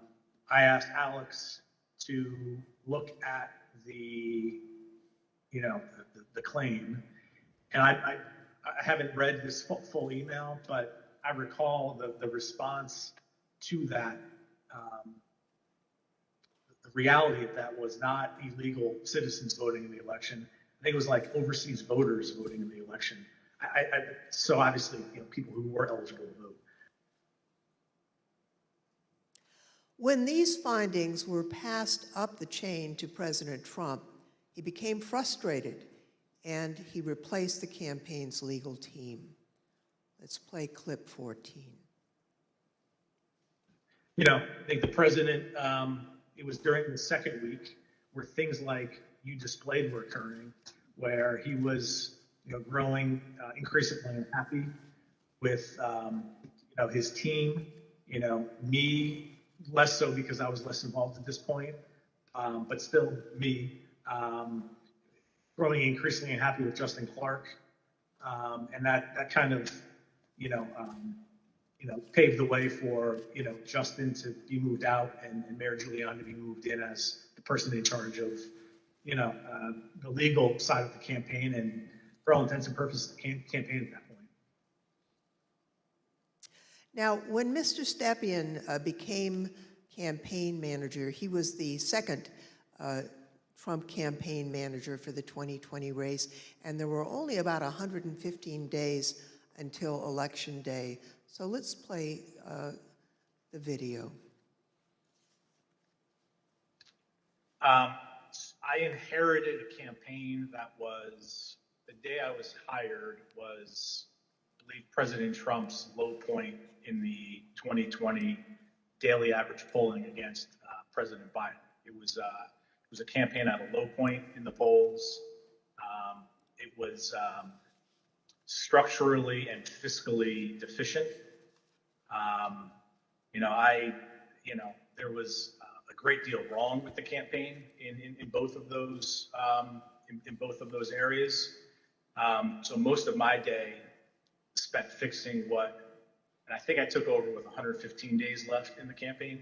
Speaker 13: I asked Alex to look at the you know, the, the claim. And I, I, I haven't read this full, full email, but I recall the, the response to that. Um, reality of that was not illegal citizens voting in the election. I think it was like overseas voters voting in the election. I, I, so obviously, you know, people who were eligible to vote.
Speaker 5: When these findings were passed up the chain to President Trump, he became frustrated and he replaced the campaign's legal team. Let's play clip 14.
Speaker 13: You know, I think the president, um, it was during the second week where things like you displayed were occurring, where he was, you know, growing uh, increasingly unhappy with, um, you know, his team, you know, me less so because I was less involved at this point, um, but still me, um, growing increasingly unhappy with Justin Clark. Um, and that, that kind of, you know, um, you know, paved the way for, you know, Justin to be moved out and, and Mayor Giuliani to be moved in as the person in charge of, you know, uh, the legal side of the campaign and for all intents and purposes, the cam- campaign at that point.
Speaker 5: Now, when Mr. Stepien uh, became campaign manager, he was the second uh, Trump campaign manager for the 2020 race, and there were only about 115 days until Election Day. So let's play uh, the video.
Speaker 13: Um, I inherited a campaign that was the day I was hired was, I believe, President Trump's low point in the 2020 daily average polling against uh, President Biden. It was uh, it was a campaign at a low point in the polls. Um, it was um, structurally and fiscally deficient. Um, you know, I, you know, there was uh, a great deal wrong with the campaign in, in, in both of those um, in, in both of those areas. Um, so most of my day spent fixing what, and I think I took over with 115 days left in the campaign.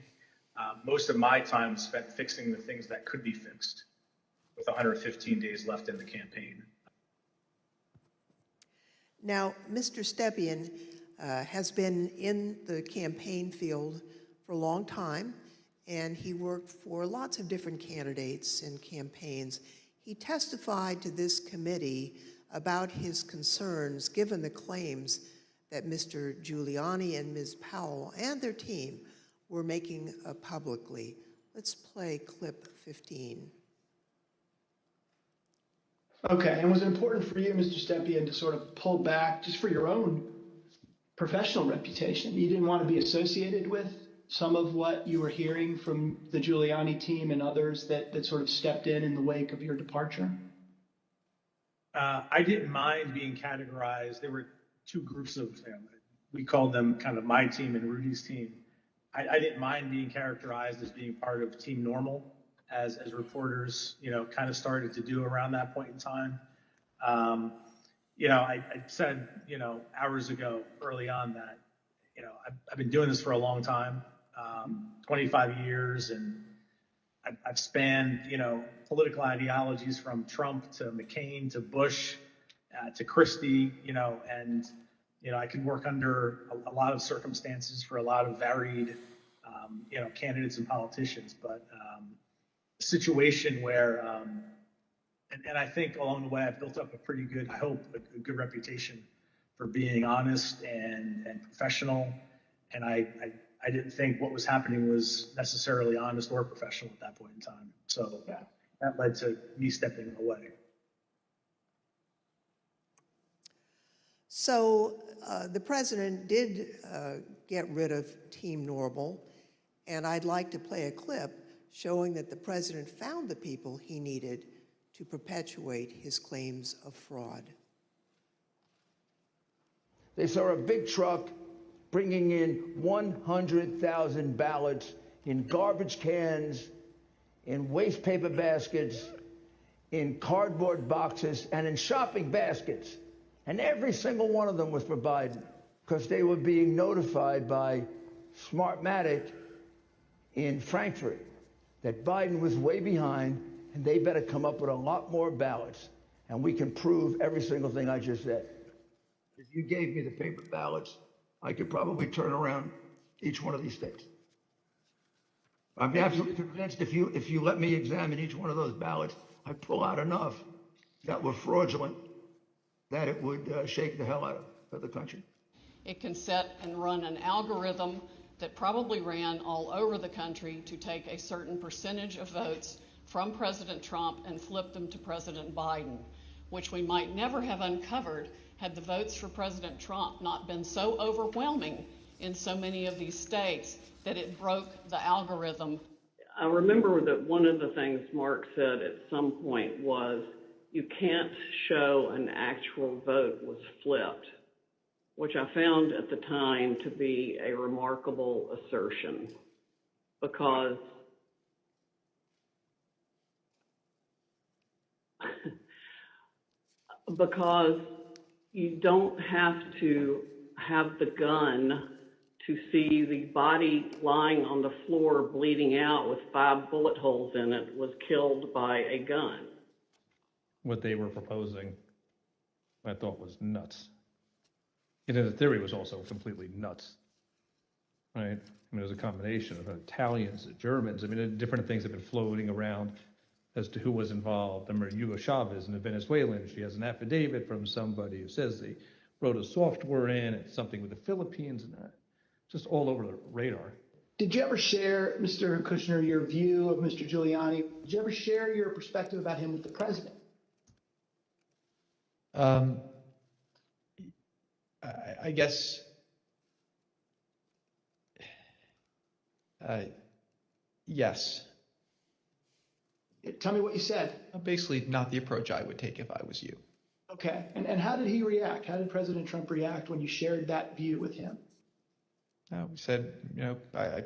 Speaker 13: Uh, most of my time spent fixing the things that could be fixed with 115 days left in the campaign.
Speaker 5: Now, Mr. Stepien uh, has been in the campaign field for a long time, and he worked for lots of different candidates and campaigns. He testified to this committee about his concerns given the claims that Mr. Giuliani and Ms. Powell and their team were making uh, publicly. Let's play clip 15.
Speaker 8: Okay, and was it important for you, Mr. Stepien, to sort of pull back just for your own professional reputation? You didn't want to be associated with some of what you were hearing from the Giuliani team and others that, that sort of stepped in in the wake of your departure?
Speaker 13: Uh, I didn't mind being categorized. There were two groups of, them. we called them kind of my team and Rudy's team. I, I didn't mind being characterized as being part of Team Normal, as as reporters, you know, kind of started to do around that point in time. Um, you know, I, I said, you know, hours ago, early on, that you know I've, I've been doing this for a long time, um, 25 years, and I've, I've spanned, you know, political ideologies from Trump to McCain to Bush uh, to Christie, you know, and you know I can work under a, a lot of circumstances for a lot of varied, um, you know, candidates and politicians, but um, a situation where, um, and, and I think along the way I've built up a pretty good, I hope, a, a good reputation for being honest and and professional, and I, I I didn't think what was happening was necessarily honest or professional at that point in time. So that led to me stepping away.
Speaker 5: So uh, the president did uh, get rid of Team Normal, and I'd like to play a clip showing that the president found the people he needed to perpetuate his claims of fraud.
Speaker 15: They saw a big truck bringing in 100,000 ballots in garbage cans, in waste paper baskets, in cardboard boxes, and in shopping baskets. And every single one of them was for Biden because they were being notified by Smartmatic in Frankfurt that Biden was way behind and they better come up with a lot more ballots. and we can prove every single thing I just said. If you gave me the paper ballots, I could probably turn around each one of these states. I'm absolutely convinced if you, if you let me examine each one of those ballots, I pull out enough that were fraudulent, that it would uh, shake the hell out of, of the country.
Speaker 18: It can set and run an algorithm that probably ran all over the country to take a certain percentage of votes from President Trump and flipped them to President Biden, which we might never have uncovered had the votes for President Trump not been so overwhelming in so many of these states that it broke the algorithm.
Speaker 19: I remember that one of the things Mark said at some point was you can't show an actual vote was flipped, which I found at the time to be a remarkable assertion because because you don't have to have the gun to see the body lying on the floor bleeding out with five bullet holes in it was killed by a gun.
Speaker 20: What they were proposing, I thought was nuts. And the theory was also completely nuts. Right? I mean, it was a combination of Italians, Germans. I mean, different things have been floating around as to who was involved. I remember Hugo Chavez and the Venezuelan. She has an affidavit from somebody who says they wrote a software in, it's something with the Philippines, and that. just all over the radar.
Speaker 8: Did you ever share, Mr. Kushner, your view of Mr. Giuliani? Did you ever share your perspective about him with the president?
Speaker 3: Um, I, I guess. Uh, yes.
Speaker 8: Tell me what you said.
Speaker 3: Basically, not the approach I would take if I was you.
Speaker 8: Okay. And, and how did he react? How did President Trump react when you shared that view with him?
Speaker 3: Uh, we said, you know, I, I,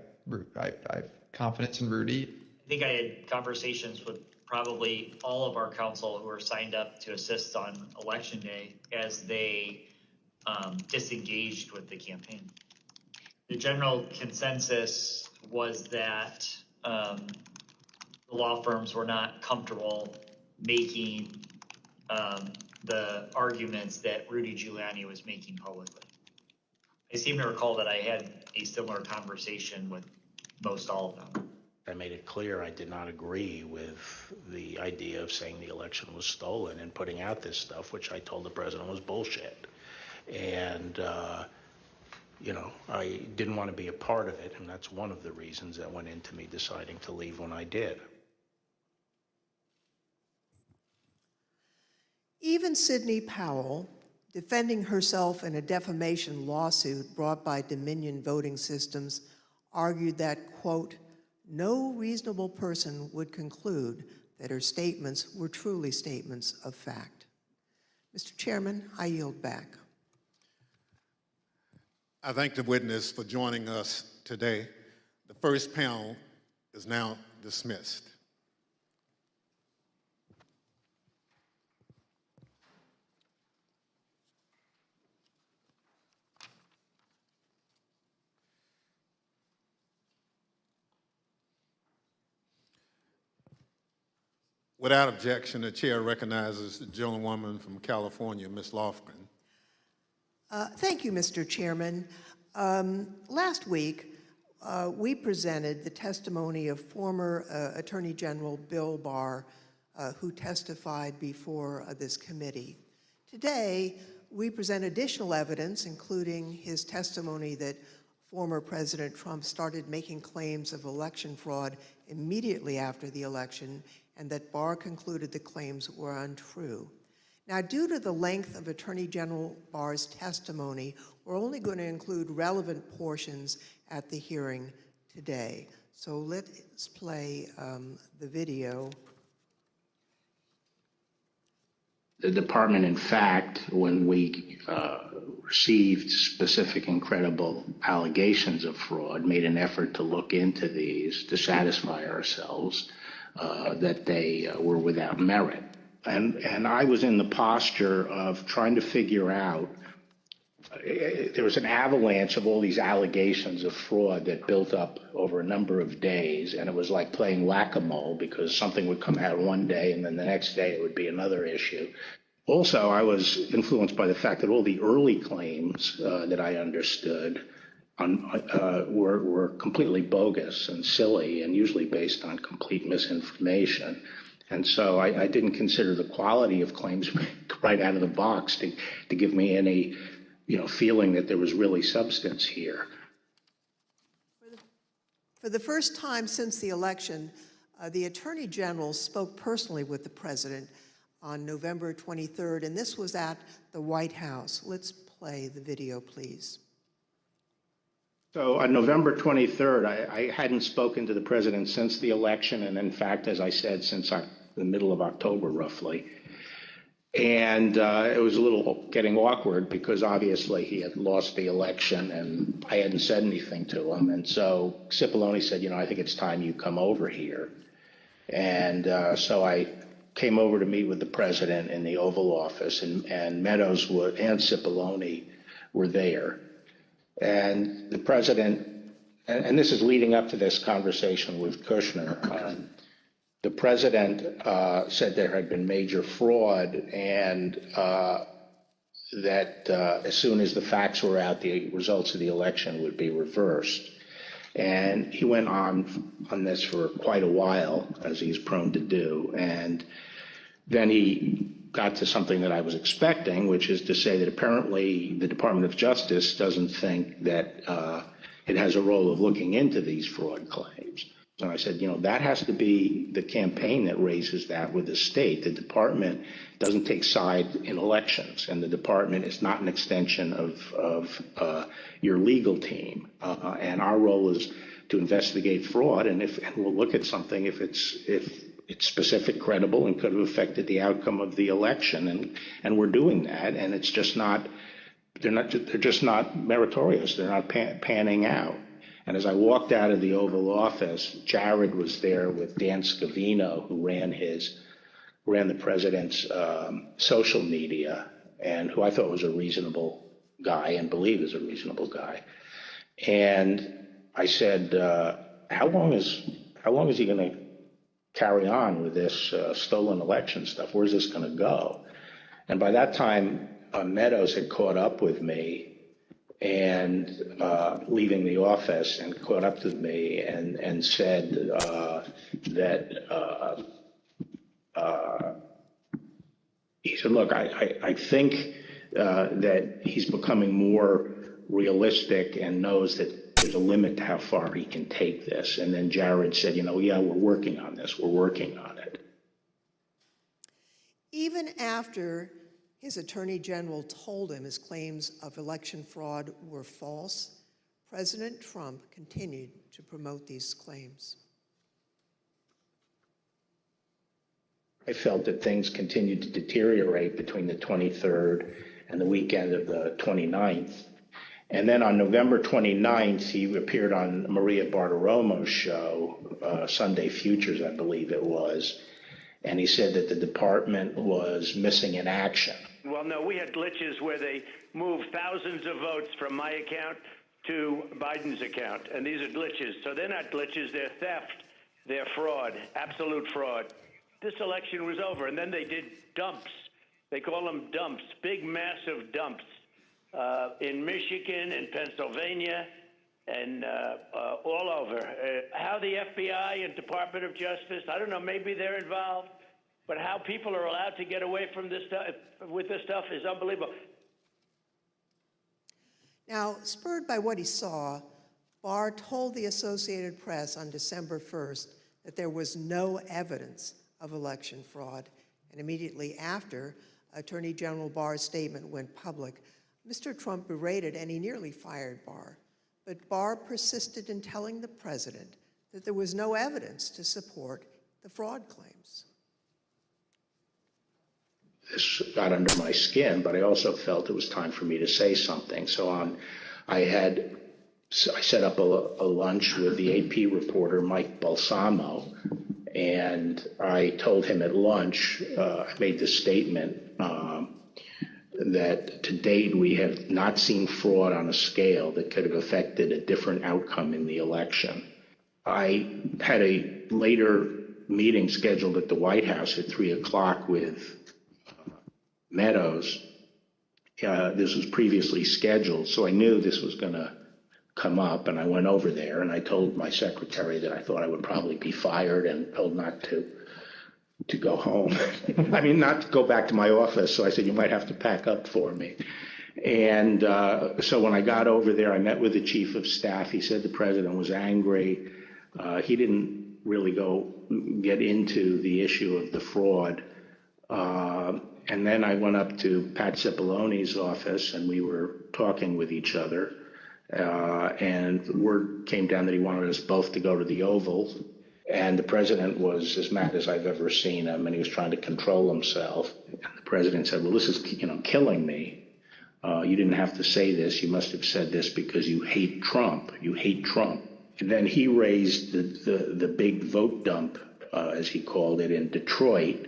Speaker 3: I, I have confidence in Rudy.
Speaker 4: I think I had conversations with probably all of our counsel who are signed up to assist on election day as they um, disengaged with the campaign. The general consensus was that um, the law firms were not comfortable making um, the arguments that Rudy Giuliani was making publicly. I seem to recall that I had a similar conversation with most all of them.
Speaker 21: I made it clear I did not agree with the idea of saying the election was stolen and putting out this stuff, which I told the president was bullshit. And, uh, you know, I didn't want to be a part of it, and that's one of the reasons that went into me deciding to leave when I did.
Speaker 5: Even Sidney Powell, defending herself in a defamation lawsuit brought by Dominion Voting Systems, argued that, quote, no reasonable person would conclude that her statements were truly statements of fact. Mr. Chairman, I yield back.
Speaker 1: I thank the witness for joining us today. The first panel is now dismissed. Without objection, the chair recognizes the gentlewoman from California, Ms. Lofgren.
Speaker 5: Uh, thank you, Mr. Chairman. Um, last week, uh, we presented the testimony of former uh, Attorney General Bill Barr, uh, who testified before uh, this committee. Today, we present additional evidence, including his testimony that former President Trump started making claims of election fraud immediately after the election and that Barr concluded the claims were untrue. Now, due to the length of Attorney General Barr's testimony, we're only going to include relevant portions at the hearing today. So let's play um, the video.
Speaker 17: The department, in fact, when we uh, received specific and credible allegations of fraud, made an effort to look into these to satisfy ourselves uh, that they uh, were without merit. And, and I was in the posture of trying to figure out eh, there was an avalanche of all these allegations of fraud that built up over a number of days, and it was like playing whack-a-mole because something would come out one day, and then the next day it would be another issue. Also, I was influenced by the fact that all the early claims uh, that I understood on, uh, were, were completely bogus and silly, and usually based on complete misinformation. And so I, I didn't consider the quality of claims *laughs* right out of the box to, to give me any, you know, feeling that there was really substance here.
Speaker 5: For the first time since the election, uh, the Attorney General spoke personally with the President on November 23rd, and this was at the White House. Let's play the video, please.
Speaker 17: So on November 23rd, I, I hadn't spoken to the president since the election, and in fact, as I said, since the middle of October, roughly. And uh, it was a little getting awkward because obviously he had lost the election, and I hadn't said anything to him. And so Cipollone said, you know, I think it's time you come over here. And uh, so I came over to meet with the president in the Oval Office, and, and Meadows and Cipollone were there. And the president, and, and this is leading up to this conversation with Kushner, um, the president uh, said there had been major fraud and uh, that uh, as soon as the facts were out, the results of the election would be reversed. And he went on on this for quite a while, as he's prone to do. And then he got to something that I was expecting, which is to say that apparently the Department of Justice doesn't think that uh, it has a role of looking into these fraud claims. So I said, you know, that has to be the campaign that raises that with the state. The department doesn't take sides in elections, and the department is not an extension of, of uh, your legal team. Uh, and our role is to investigate fraud, and if and we'll look at something if it's if it's specific, credible, and could have affected the outcome of the election, and and we're doing that, and it's just not. They're not. They're just not meritorious. They're not pan, panning out. And as I walked out of the Oval Office, Jared was there with Dan Scavino, who ran his ran the president's um, social media, and who I thought was a reasonable guy and believe is a reasonable guy. And I said, uh, "How long is how long is he going to carry on with this uh, stolen election stuff? Where's this going to go?" And by that time, uh, Meadows had caught up with me and uh, leaving the office and caught up with me and, and said uh, that uh, uh, he said, look, I, I, I think that he's becoming more realistic and knows that there's a limit to how far he can take this. And then Jared said, you know, yeah, we're working on this. We're working on it.
Speaker 5: Even after his attorney general told him his claims of election fraud were false. President Trump continued to promote these claims.
Speaker 17: I felt that things continued to deteriorate between the 23rd and the weekend of the 29th. And then on November 29th, he appeared on Maria Bartiromo's show, uh, Sunday Futures, I believe it was. And he said that the department was missing in action.
Speaker 22: Well, no, we had glitches where they moved thousands of votes from my account to Biden's account, and these are glitches. So they're not glitches, they're theft, they're fraud, absolute fraud. This election was over, and then they did dumps. They call them dumps, big, massive dumps uh, in Michigan and Pennsylvania and uh, uh, all over. Uh, how the FBI and Department of Justice, I don't know, maybe they're involved. But how people are allowed to get away from this stuff with this stuff is unbelievable.
Speaker 5: Now, spurred by what he saw, Barr told the Associated Press on December 1st that there was no evidence of election fraud. And immediately after, Attorney General Barr's statement went public. Mr. Trump berated and he nearly fired Barr. But Barr persisted in telling the president that there was no evidence to support the fraud claims
Speaker 17: this got under my skin, but I also felt it was time for me to say something. So on, I had I set up a, a lunch with the AP reporter Mike Balsamo, and I told him at lunch. Uh, I made this statement um, that to date we have not seen fraud on a scale that could have affected a different outcome in the election. I had a later meeting scheduled at the White House at three o'clock with uh, Meadows. Uh, this was previously scheduled, so I knew this was going to come up, and I went over there and I told my secretary that I thought I would probably be fired and told not to to go home. *laughs* I mean, not to go back to my office. So I said, you might have to pack up for me. And uh, so when I got over there, I met with the chief of staff. He said the president was angry. Uh, he didn't really go get into the issue of the fraud. Uh, and then I went up to Pat Cipollone's office and we were talking with each other. Uh, and the word came down that he wanted us both to go to the Oval. And the president was as mad as I've ever seen him, and he was trying to control himself. And the president said, "Well, this is you know killing me. Uh, you didn't have to say this. You must have said this because you hate Trump. You hate Trump." And then he raised the the, the big vote dump, uh, as he called it, in Detroit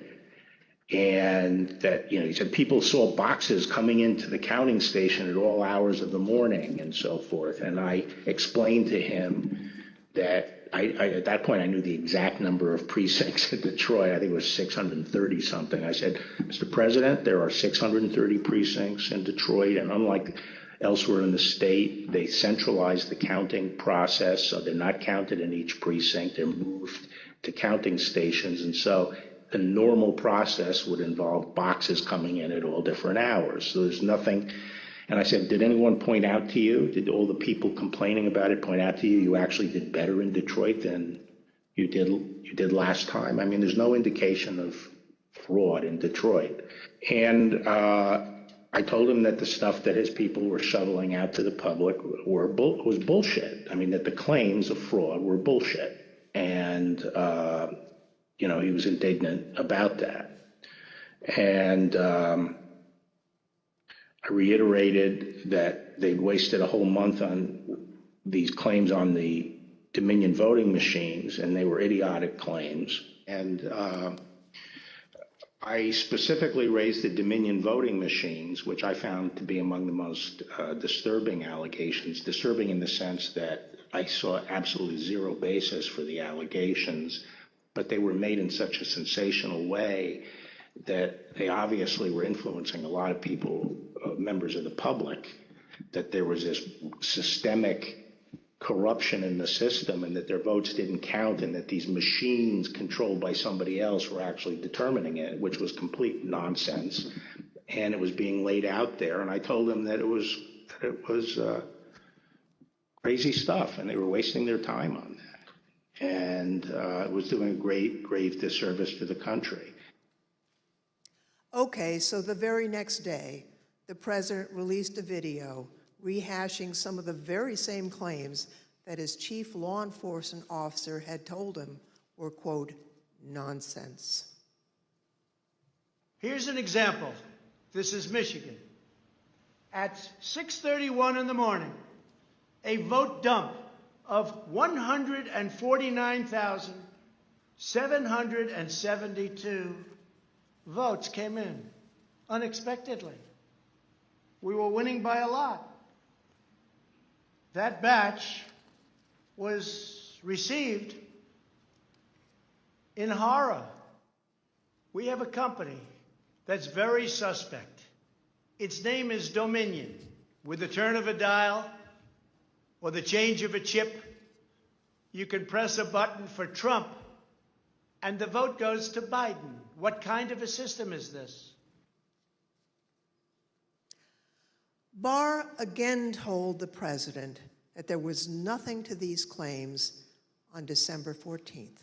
Speaker 17: and that you know he said people saw boxes coming into the counting station at all hours of the morning and so forth and i explained to him that I, I, at that point I knew the exact number of precincts in Detroit. I think it was 630 something. I said, Mr. President, there are 630 precincts in Detroit, and unlike elsewhere in the state, they centralize the counting process, so they're not counted in each precinct. They're moved to counting stations, and so the normal process would involve boxes coming in at all different hours. So there's nothing. And I said, did anyone point out to you, did all the people complaining about it point out to you, you actually did better in Detroit than you did you did last time? I mean, there's no indication of fraud in Detroit. And uh, I told him that the stuff that his people were shoveling out to the public were bull- was bullshit. I mean, that the claims of fraud were bullshit. And uh, you know, he was indignant about that. And um, I reiterated that they'd wasted a whole month on these claims on the Dominion voting machines, and they were idiotic claims. And uh, I specifically raised the Dominion voting machines, which I found to be among the most uh, disturbing allegations. Disturbing in the sense that I saw absolutely zero basis for the allegations but they were made in such a sensational way that they obviously were influencing a lot of people, uh, members of the public, that there was this systemic corruption in the system and that their votes didn't count and that these machines controlled by somebody else were actually determining it, which was complete nonsense. And it was being laid out there. And I told them that it was, that it was uh, crazy stuff and they were wasting their time on that and uh, was doing a great, grave disservice to the country.
Speaker 5: Okay, so the very next day, the president released a video rehashing some of the very same claims that his chief law enforcement officer had told him were, quote, nonsense.
Speaker 6: Here's an example. This is Michigan. At 6:31 in the morning, a vote dump of 149,772 votes came in unexpectedly. We were winning by a lot. That batch was received in horror. We have a company that's very suspect. Its name is Dominion. With the turn of a dial, or the change of a chip, you can press a button for Trump and the vote goes to Biden. What kind of a system is this?
Speaker 5: Barr again told the president that there was nothing to these claims on December 14th.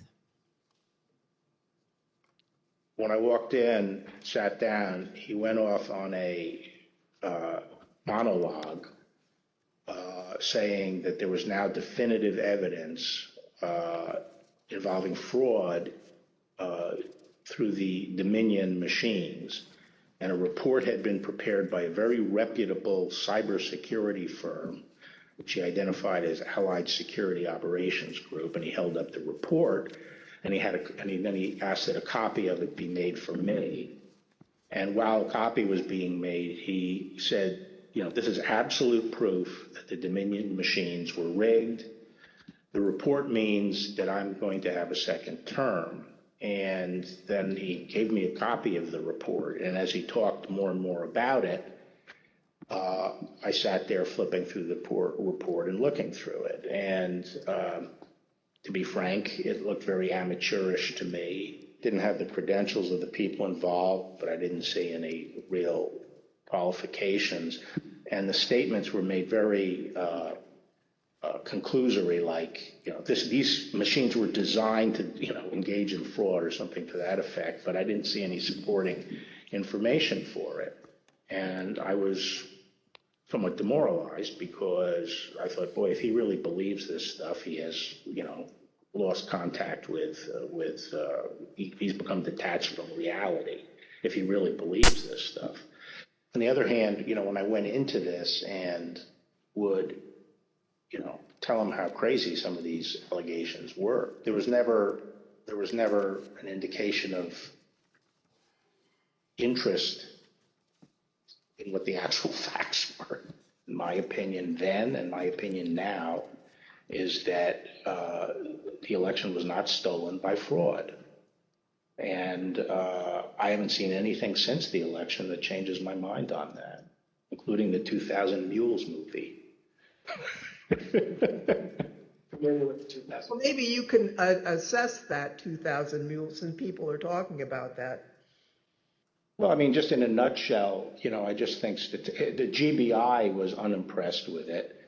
Speaker 17: When I walked in, sat down, he went off on a uh, monologue uh, saying that there was now definitive evidence uh, involving fraud uh, through the Dominion machines. And a report had been prepared by a very reputable cybersecurity firm, which he identified as Allied Security Operations Group. And he held up the report, and he had a, and he, then he asked that a copy of it be made for me. And while a copy was being made, he said, you know, this is absolute proof that the Dominion machines were rigged. The report means that I'm going to have a second term. And then he gave me a copy of the report. And as he talked more and more about it, uh, I sat there flipping through the por- report and looking through it. And um, to be frank, it looked very amateurish to me. Didn't have the credentials of the people involved, but I didn't see any real qualifications. And the statements were made very uh, conclusory, like, you know, this, these machines were designed to, you know, engage in fraud or something to that effect, but I didn't see any supporting information for it. And I was somewhat demoralized because I thought, boy, if he really believes this stuff, he has, you know, lost contact with, uh, with, uh, he, he's become detached from reality if he really believes this stuff. On the other hand, you know, when I went into this and would, you know, tell them how crazy some of these allegations were, there was never, there was never an indication of interest in what the actual *laughs* facts were. My opinion then, and my opinion now, is that uh, the election was not stolen by fraud. And uh, I haven't seen anything since the election that changes my mind on that, including the 2000 Mules movie. *laughs*
Speaker 5: Well, maybe you can uh, assess that 2,000 mules, and people are talking about that.
Speaker 17: Well, I mean, just in a nutshell, you know, I just think that the GBI was unimpressed with it,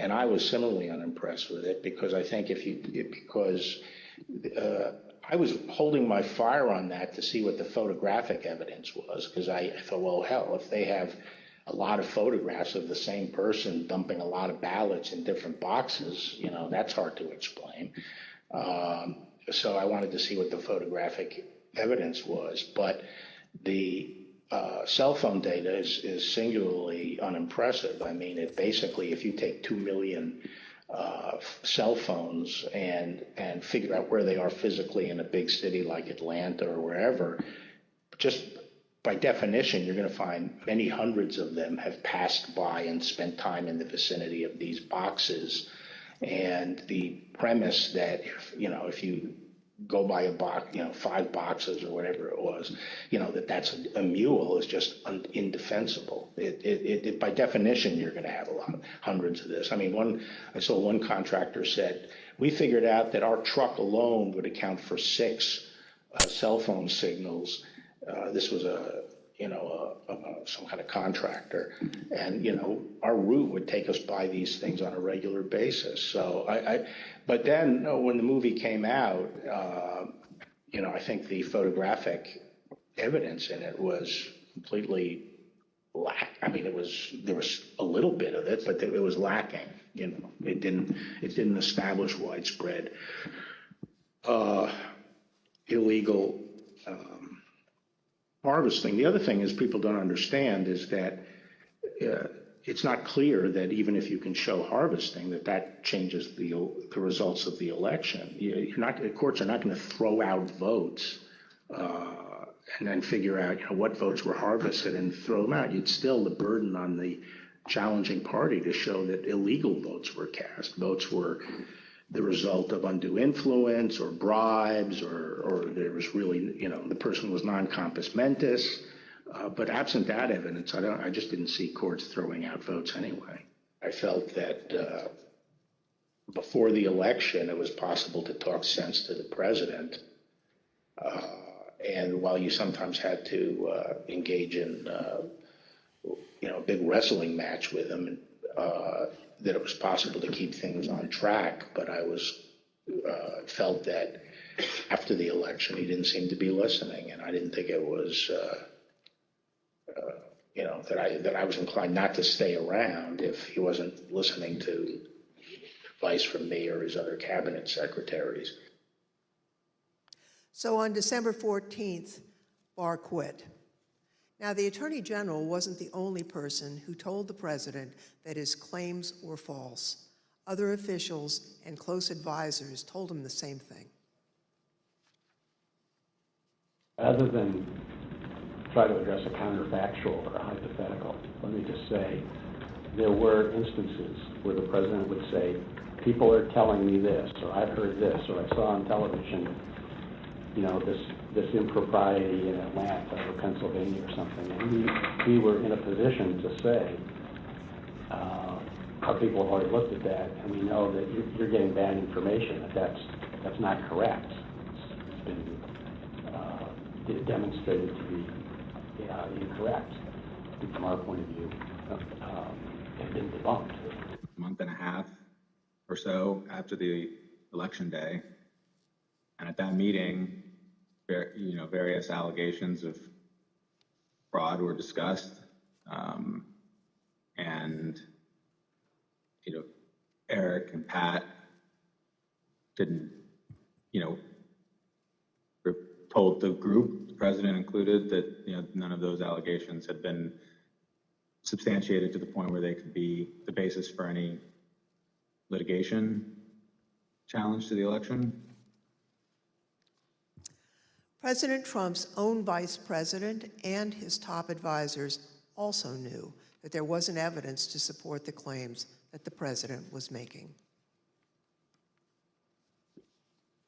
Speaker 17: and I was similarly unimpressed with it because I think if you because uh, I was holding my fire on that to see what the photographic evidence was because I, I thought, well, hell, if they have a lot of photographs of the same person dumping a lot of ballots in different boxes, you know, that's hard to explain. Um, so I wanted to see what the photographic evidence was, but the uh, cell phone data is, is singularly unimpressive. I mean, it basically, if you take 2 million uh, cell phones and, and figure out where they are physically in a big city like Atlanta or wherever, just by definition, you're going to find many hundreds of them have passed by and spent time in the vicinity of these boxes. And the premise that, if, you know, if you go by a box, you know, five boxes or whatever it was, you know, that that's a, a mule is just un, indefensible. It, it, it, by definition, you're going to have a lot, hundreds of this. I mean, one, I saw one contractor said, we figured out that our truck alone would account for six uh, cell phone signals. Uh, this was a, you know, a, a, some kind of contractor. And, you know, our route would take us by these things on a regular basis. So I, I but then when the movie came out, uh, you know, I think the photographic evidence in it was completely lack. I mean, it was there was a little bit of it, but it was lacking. You know, it didn't it didn't establish widespread uh, illegal um, harvesting. The other thing is people don't understand is that. Uh, it's not clear that even if you can show harvesting, that that changes the the results of the election. You're not the courts are not going to throw out votes uh, and then figure out you know, what votes were harvested and throw them out. You'd still the burden on the challenging party to show that illegal votes were cast. Votes were the result of undue influence or bribes or or there was really you know the person was non compos mentis uh, but absent that evidence, I don't. I just didn't see courts throwing out votes anyway. I felt that uh, before the election, it was possible to talk sense to the president, uh, and while you sometimes had to uh, engage in, uh, you know, a big wrestling match with him, uh, that it was possible to keep things on track. But I was uh, felt that after the election, he didn't seem to be listening, and I didn't think it was uh, uh, you know, that I that I was inclined not to stay around if he wasn't listening to advice from me or his other cabinet secretaries.
Speaker 5: So on December 14th, Barr quit. Now, the Attorney General wasn't the only person who told the President that his claims were false. Other officials and close advisors told him the same thing.
Speaker 23: Other than try to address a counterfactual or a hypothetical. Let me just say, there were instances where the president would say, people are telling me this, or I've heard this, or I saw on television, you know, this, this impropriety in Atlanta or Pennsylvania or something. And we, we were in a position to say, uh, our people have already looked at that, and we know that you're, you're getting bad information, that that's, that's not correct. It's, it's been uh, de- demonstrated to be uh, incorrect, from our point of view, uh, um, have been debunked.
Speaker 24: A month and a half or so after the election day. And at that meeting, you know, various allegations of fraud were discussed. Um, and, you know, Eric and Pat didn't, you know, told the group, the president included, that, you know, none of those allegations had been substantiated to the point where they could be the basis for any litigation challenge to the election.
Speaker 5: President Trump's own vice president and his top advisors also knew that there wasn't evidence to support the claims that the president was making.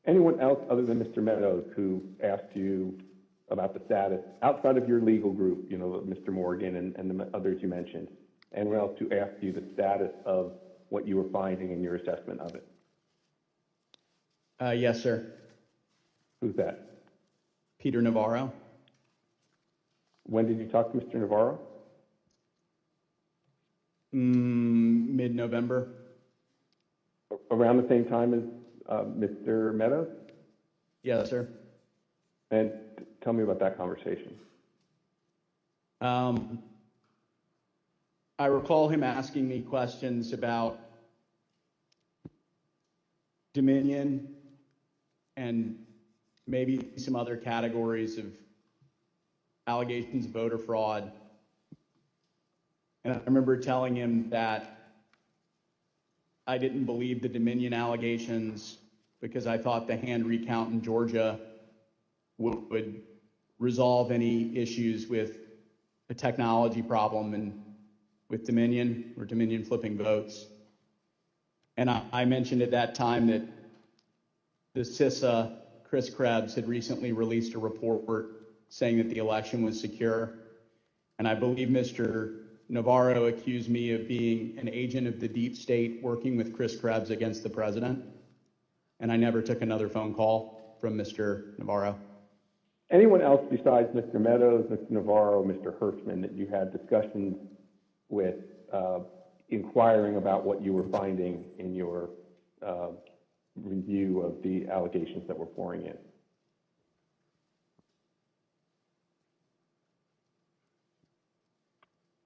Speaker 25: Anyone else other than Mr. Meadows who asked you about the status outside of your legal group, you know, Mr. Morgan and, and the others you mentioned? Anyone else who asked you the status of what you were finding in your assessment of it?
Speaker 26: Uh, yes, sir.
Speaker 25: Who's that?
Speaker 26: Peter Navarro.
Speaker 25: When did you talk to Mr. Navarro?
Speaker 26: Mm, mid-November.
Speaker 25: Around the same time as uh, Mr. Meadows?
Speaker 26: Yes, sir.
Speaker 25: And tell me about that conversation.
Speaker 26: Um, I recall him asking me questions about Dominion and maybe some other categories of allegations of voter fraud. And I remember telling him that I didn't believe the Dominion allegations because I thought the hand recount in Georgia would, would resolve any issues with a technology problem and with Dominion or Dominion flipping votes. And I, I mentioned at that time that the CISA, Chris Krebs, had recently released a report saying that the election was secure. And I believe Mr. Navarro accused me of being an agent of the deep state working with Chris Krebs against the president. And I never took another phone call from Mr. Navarro.
Speaker 25: Anyone else besides Mr. Meadows, Mr. Navarro, Mr. Herschmann that you had discussions with uh, inquiring about what you were finding in your uh, review of the allegations that were pouring in?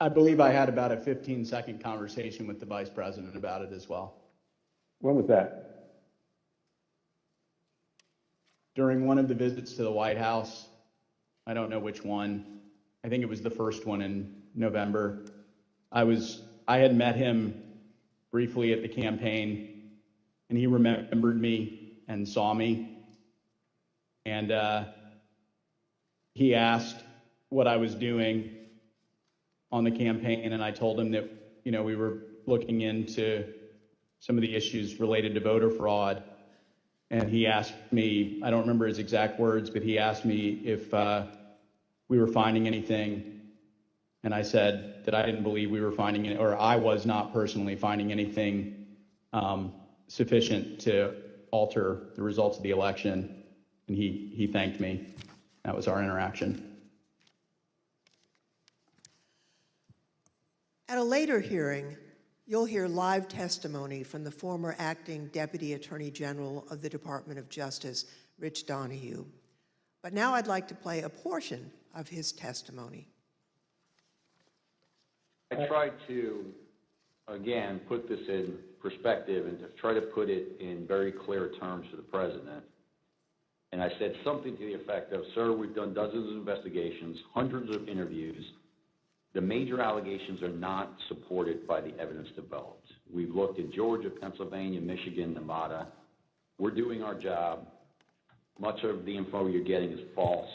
Speaker 26: I believe I had about a 15 second conversation with the vice president about it as well.
Speaker 25: When was that?
Speaker 26: During one of the visits to the White House, I don't know which one. I think it was the first one in November. I was I had met him briefly at the campaign, and he remembered me and saw me, and uh, he asked what I was doing on the campaign, and I told him that you know we were looking into some of the issues related to voter fraud. And he asked me, I don't remember his exact words, but he asked me if uh, we were finding anything. And I said that I didn't believe we were finding it, or I was not personally finding anything um, sufficient to alter the results of the election. And he, he thanked me. That was our interaction.
Speaker 5: At a later hearing, you'll hear live testimony from the former acting Deputy Attorney General of the Department of Justice, Rich Donoghue. But now I'd like to play a portion of his testimony.
Speaker 27: I tried to, again, put this in perspective and to try to put it in very clear terms to the president. And I said something to the effect of, sir, we've done dozens of investigations, hundreds of interviews. The major allegations are not supported by the evidence developed. We've looked in Georgia, Pennsylvania, Michigan, Nevada. We're doing our job. Much of the info you're getting is false.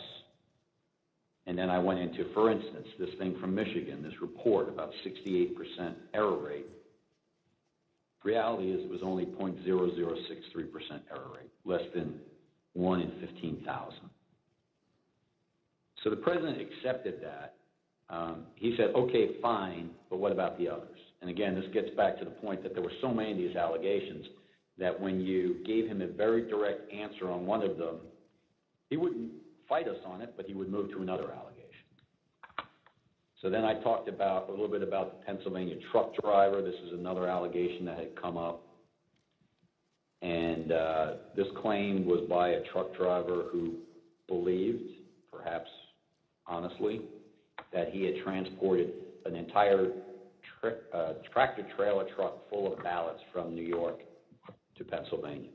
Speaker 27: And then I went into, for instance, this thing from Michigan, this report about 68% error rate. Reality is it was only 0.0063% error rate, less than 1 in 15,000. So the president accepted that. Um, he said, okay, fine, but what about the others? And again, this gets back to the point that there were so many of these allegations that when you gave him a very direct answer on one of them, he wouldn't fight us on it, but he would move to another allegation. So then I talked about a little bit about the Pennsylvania truck driver. This is another allegation that had come up. And uh, this claim was by a truck driver who believed, perhaps honestly, that he had transported an entire tra- uh, tractor trailer truck full of ballots from New York to Pennsylvania.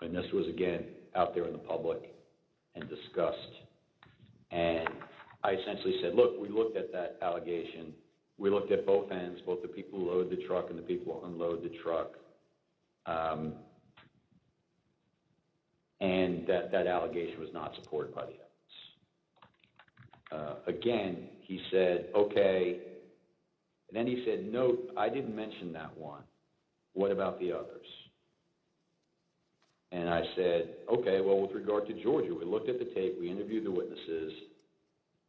Speaker 27: And this was again out there in the public and discussed. And I essentially said, look, we looked at that allegation. We looked at both ends, both the people who load the truck and the people who unload the truck. Um, and that, that allegation was not supported by the evidence. Uh, again, he said, okay. And then he said, note, I didn't mention that one. What about the others? And I said, okay, well, with regard to Georgia, we looked at the tape, we interviewed the witnesses.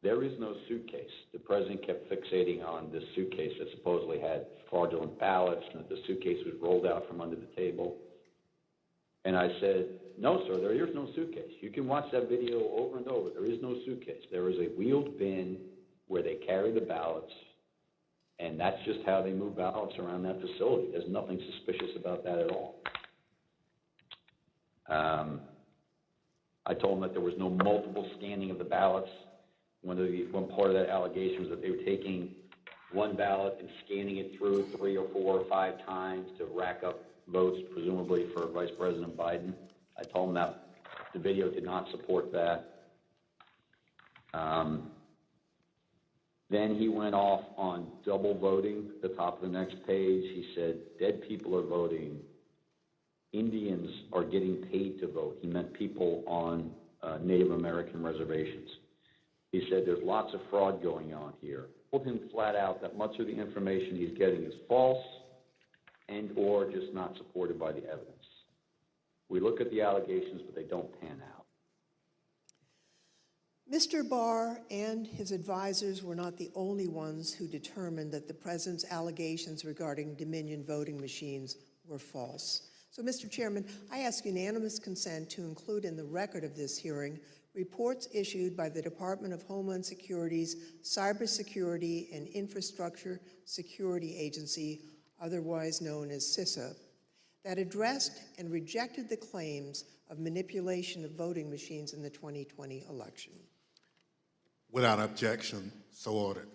Speaker 27: There is no suitcase. The president kept fixating on this suitcase that supposedly had fraudulent ballots and that the suitcase was rolled out from under the table. And I said, no, sir, there is no suitcase. You can watch that video over and over. There is no suitcase. There is a wheeled bin where they carry the ballots, and that's just how they move ballots around that facility. There's nothing suspicious about that at all. Um, I told him that there was no multiple scanning of the ballots. One of the, one part of that allegation was that they were taking one ballot and scanning it through three or four or five times to rack up votes, presumably for Vice President Biden. I told them that the video did not support that. Um, then he went off on double voting, the top of the next page. He said, dead people are voting. Indians are getting paid to vote. He meant people on uh, Native American reservations. He said there's lots of fraud going on here. Told him flat out that much of the information he's getting is false and or just not supported by the evidence. We look at the allegations, but they don't pan out.
Speaker 5: Mr. Barr and his advisors were not the only ones who determined that the president's allegations regarding Dominion voting machines were false. So, Mr. Chairman, I ask unanimous consent to include in the record of this hearing reports issued by the Department of Homeland Security's Cybersecurity and Infrastructure Security Agency, otherwise known as CISA, that addressed and rejected the claims of manipulation of voting machines in the 2020 election.
Speaker 1: Without objection, so ordered.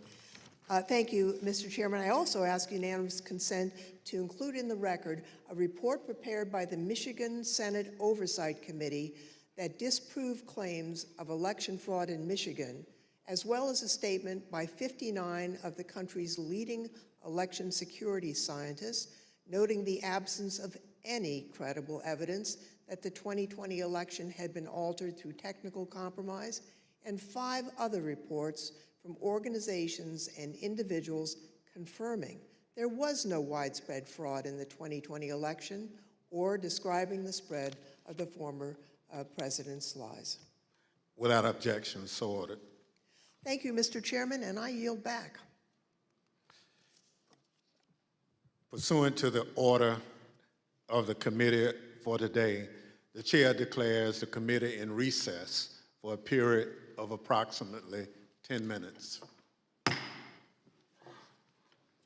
Speaker 5: Uh, Thank you, Mr. Chairman. I also ask unanimous consent to include in the record a report prepared by the Michigan Senate Oversight Committee that disproved claims of election fraud in Michigan, as well as a statement by 59 of the country's leading election security scientists noting the absence of any credible evidence that the 2020 election had been altered through technical compromise, and five other reports from organizations and individuals confirming there was no widespread fraud in the 2020 election or describing the spread of the former uh, president's lies.
Speaker 1: Without objection, so ordered.
Speaker 5: Thank you, Mr. Chairman, and I yield back.
Speaker 1: Pursuant to the order of the committee for today, the chair declares the committee in recess for a period of approximately 10 minutes.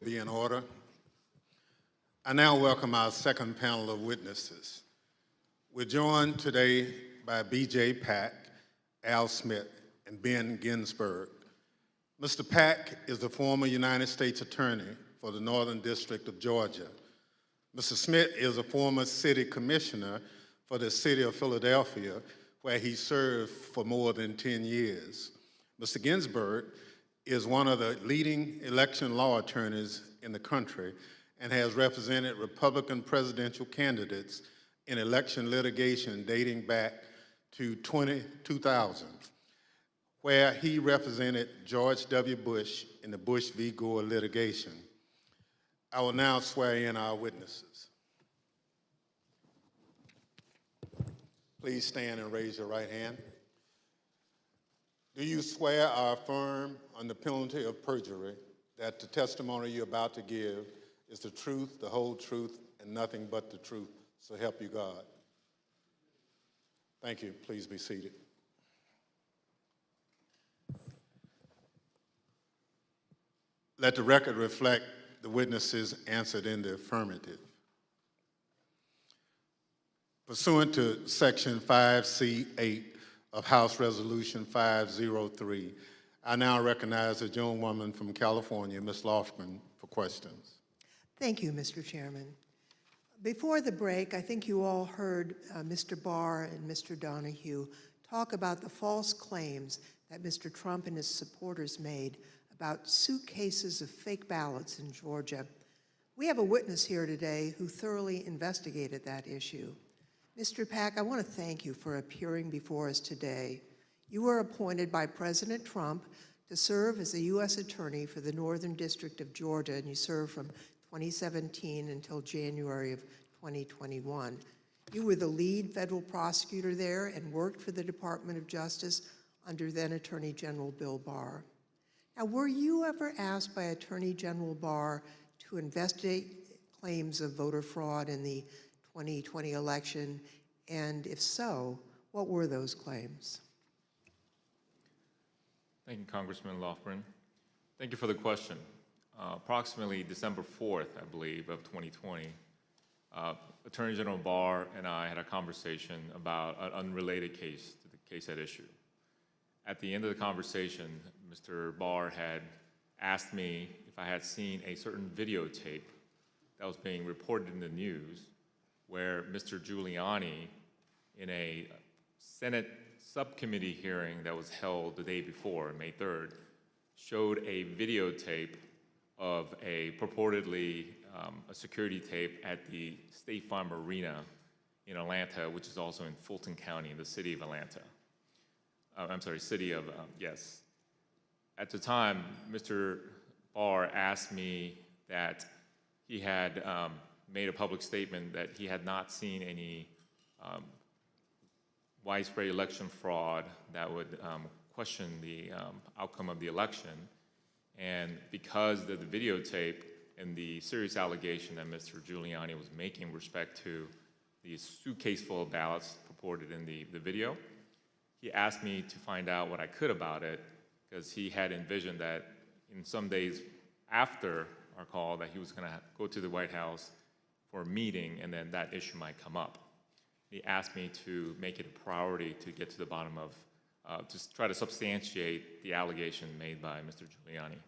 Speaker 1: Be in order. I now welcome our second panel of witnesses. We're joined today by BJay Pak, Al Schmidt, and Ben Ginsberg. Mr. Pak is the former United States Attorney for the Northern District of Georgia. Mr. Schmidt is a former city commissioner for the city of Philadelphia, where he served for more than 10 years. Mr. Ginsberg is one of the leading election law attorneys in the country and has represented Republican presidential candidates in election litigation dating back to 20, 2000, where he represented George W. Bush in the Bush v. Gore litigation. I will now swear in our witnesses. Please stand and raise your right hand. Do you swear or affirm on the penalty of perjury that the testimony you're about to give is the truth, the whole truth, and nothing but the truth? So help you God. Thank you. Please be seated. Let the record reflect the witnesses answered in the affirmative. Pursuant to Section 5C8 of House Resolution 503, I now recognize the gentlewoman from California, Ms. Lofgren, for questions.
Speaker 5: Thank you, Mr. Chairman. Before the break, I think you all heard uh, Mr. Barr and Mr. Donoghue talk about the false claims that Mr. Trump and his supporters made about suitcases of fake ballots in Georgia. We have a witness here today who thoroughly investigated that issue. Mr. Pak, I want to thank you for appearing before us today. You were appointed by President Trump to serve as a U.S. Attorney for the Northern District of Georgia, and you served from 2017 until January of 2021. You were the lead federal prosecutor there and worked for the Department of Justice under then Attorney General Bill Barr. Now, were you ever asked by Attorney General Barr to investigate claims of voter fraud in the 2020 election? And if so, what were those claims?
Speaker 28: Thank you, Congressman Lofgren. Thank you for the question. Uh, approximately December 4th, I believe, of 2020, uh, Attorney General Barr and I had a conversation about an unrelated case to the case at issue. At the end of the conversation, Mr. Barr had asked me if I had seen a certain videotape that was being reported in the news where Mr. Giuliani, in a Senate subcommittee hearing that was held the day before, May 3rd, showed a videotape of a purportedly um, a security tape at the State Farm Arena in Atlanta, which is also in Fulton County, in the city of Atlanta. Uh, I'm sorry, city of, um, yes. At the time, Mr. Barr asked me that he had um, made a public statement that he had not seen any um, widespread election fraud that would um, question the um, outcome of the election. And because of the videotape and the serious allegation that Mr. Giuliani was making respect to the suitcase full of ballots purported in the, the video, he asked me to find out what I could about it because he had envisioned that in some days after our call that he was going to go to the White House for a meeting and then that issue might come up. He asked me to make it a priority to get to the bottom of, uh, to try to substantiate the allegation made by Mr. Giuliani.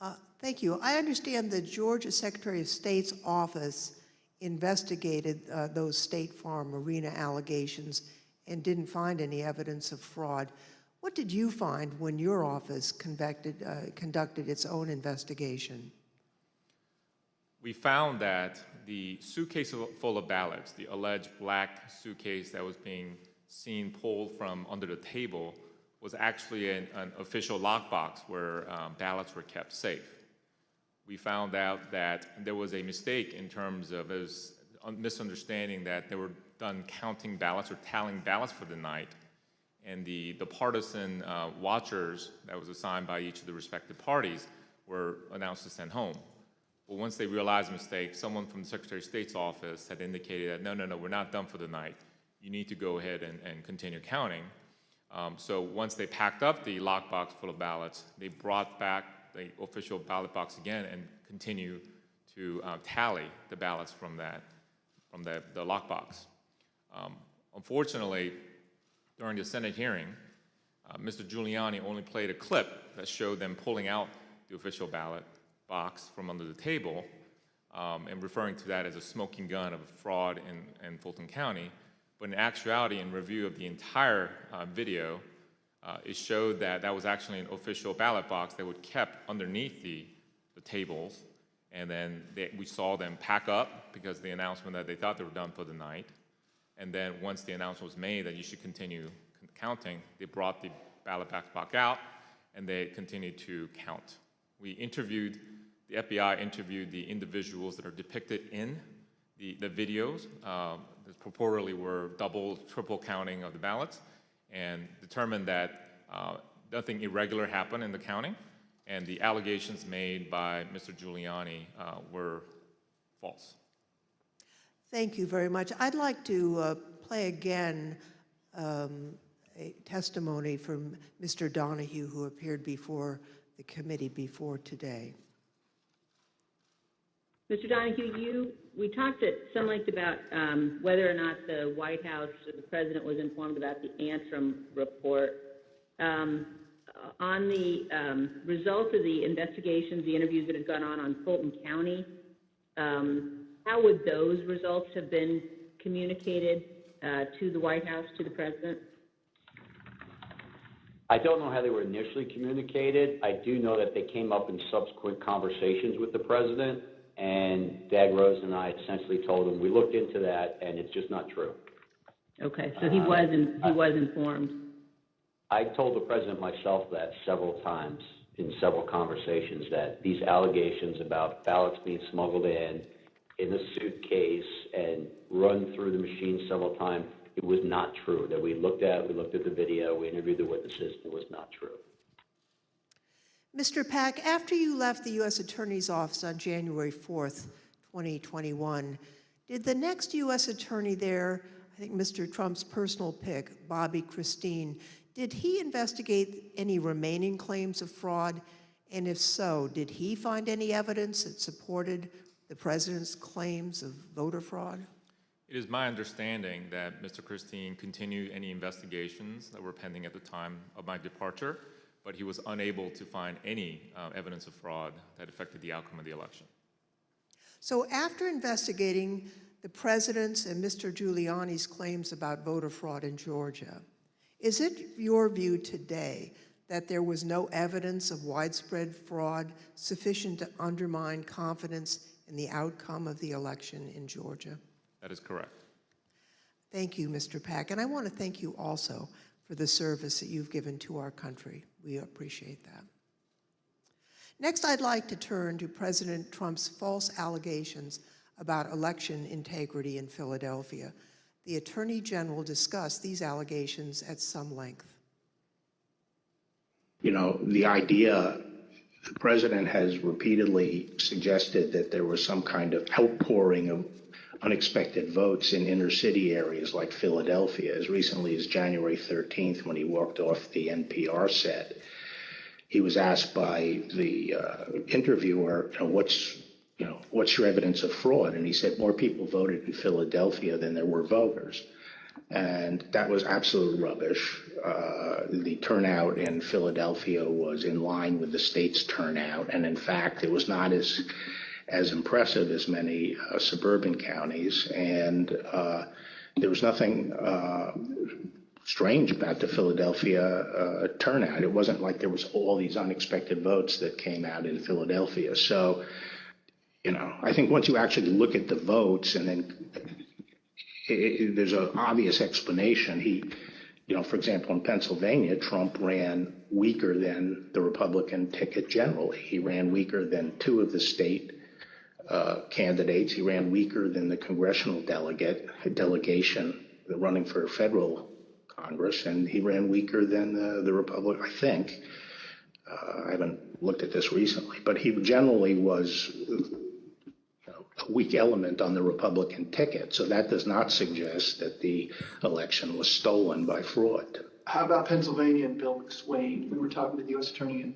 Speaker 5: Uh, thank you. I understand the Georgia Secretary of State's office investigated uh, those State Farm Arena allegations and didn't find any evidence of fraud. What did you find when your office conducted, uh, conducted its own investigation?
Speaker 28: We found that the suitcase full of ballots, the alleged black suitcase that was being seen pulled from under the table, was actually an, an official lockbox where um, ballots were kept safe. We found out that there was a mistake in terms of a misunderstanding that they were done counting ballots or tallying ballots for the night, and the, the partisan uh, watchers that was assigned by each of the respective parties were announced to send home. But once they realized the mistake, someone from the Secretary of State's office had indicated that, no, no, no, we're not done for the night. You need to go ahead and, and continue counting. Um, so once they packed up the lockbox full of ballots, they brought back the official ballot box again and continue to uh, tally the ballots from that, from the, the lockbox. Um, unfortunately, during the Senate hearing, uh, Mr. Giuliani only played a clip that showed them pulling out the official ballot box from under the table um, and referring to that as a smoking gun of fraud in, in Fulton County. But in actuality, in review of the entire uh, video, uh, it showed that that was actually an official ballot box that was kept underneath the, the tables. And then they, we saw them pack up because the announcement that they thought they were done for the night. And then once the announcement was made that you should continue counting, they brought the ballot box back out, and they continued to count. We interviewed, the FBI interviewed the individuals that are depicted in the, the videos um, that purportedly were double, triple counting of the ballots, and determined that uh, nothing irregular happened in the counting, and the allegations made by Mr. Giuliani uh, were false.
Speaker 5: Thank you very much. I'd like to uh, play again um, a testimony from Mr. Donoghue, who appeared before the committee before today.
Speaker 29: Mr. Donoghue, you, we talked at some length about um, whether or not the White House or the president was informed about the Antrim report. Um, on the um, results of the investigations, the interviews that had gone on on Fulton County, um, how would those results have been communicated uh, to the White House, to the president?
Speaker 27: I don't know how they were initially communicated. I do know that they came up in subsequent conversations with the president, and Dag Rose and I essentially told him, we looked into that, and it's just not true.
Speaker 29: Okay, so he
Speaker 27: Uh,
Speaker 29: was in, he was informed.
Speaker 27: I told the president myself that several times in several conversations, that these allegations about ballots being smuggled in, in a suitcase and run through the machine several times, it was not true. That we looked at, we looked at the video, we interviewed the witnesses, it was not true.
Speaker 5: Mr. Pak, after you left the U.S. Attorney's Office on January 4th, 2021, did the next U.S. Attorney there, I think Mr. Trump's personal pick, Bobby Christine, did he investigate any remaining claims of fraud? And if so, did he find any evidence that supported the president's claims of voter fraud?
Speaker 28: It is my understanding that Mr. Christine continued any investigations that were pending at the time of my departure, but he was unable to find any uh, evidence of fraud that affected the outcome of the election.
Speaker 5: So after investigating the president's and Mr. Giuliani's claims about voter fraud in Georgia, is it your view today that there was no evidence of widespread fraud sufficient to undermine confidence in the outcome of the election in Georgia?
Speaker 28: That is correct.
Speaker 5: Thank you, Mr. Pak. And I want to thank you also for the service that you've given to our country. We appreciate that. Next, I'd like to turn to President Trump's false allegations about election integrity in Philadelphia. The Attorney General discussed these allegations at some length.
Speaker 17: You know, the idea, the president has repeatedly suggested that there was some kind of outpouring of unexpected votes in inner city areas like Philadelphia as recently as January 13th when he walked off the NPR set. He was asked by the uh, interviewer, you know, what's you know, what's your evidence of fraud? And he said more people voted in Philadelphia than there were voters. And that was absolute rubbish. Uh, the turnout in Philadelphia was in line with the state's turnout. And in fact, it was not as, as impressive as many uh, suburban counties. And uh, there was nothing uh, strange about the Philadelphia uh, turnout. It wasn't like there was all these unexpected votes that came out in Philadelphia. So, you know, I think once you actually look at the votes and then it, it, there's an obvious explanation. He, you know, for example, in Pennsylvania, Trump ran weaker than the Republican ticket generally. He ran weaker than two of the state uh, candidates. He ran weaker than the congressional delegate delegation running for federal Congress, and he ran weaker than the, the Republic. I think. Uh, I haven't looked at this recently, but he generally was a weak element on the Republican ticket. So that does not suggest that the election was stolen by fraud.
Speaker 8: How about Pennsylvania and Bill McSwain? We were talking to the U.S. Attorney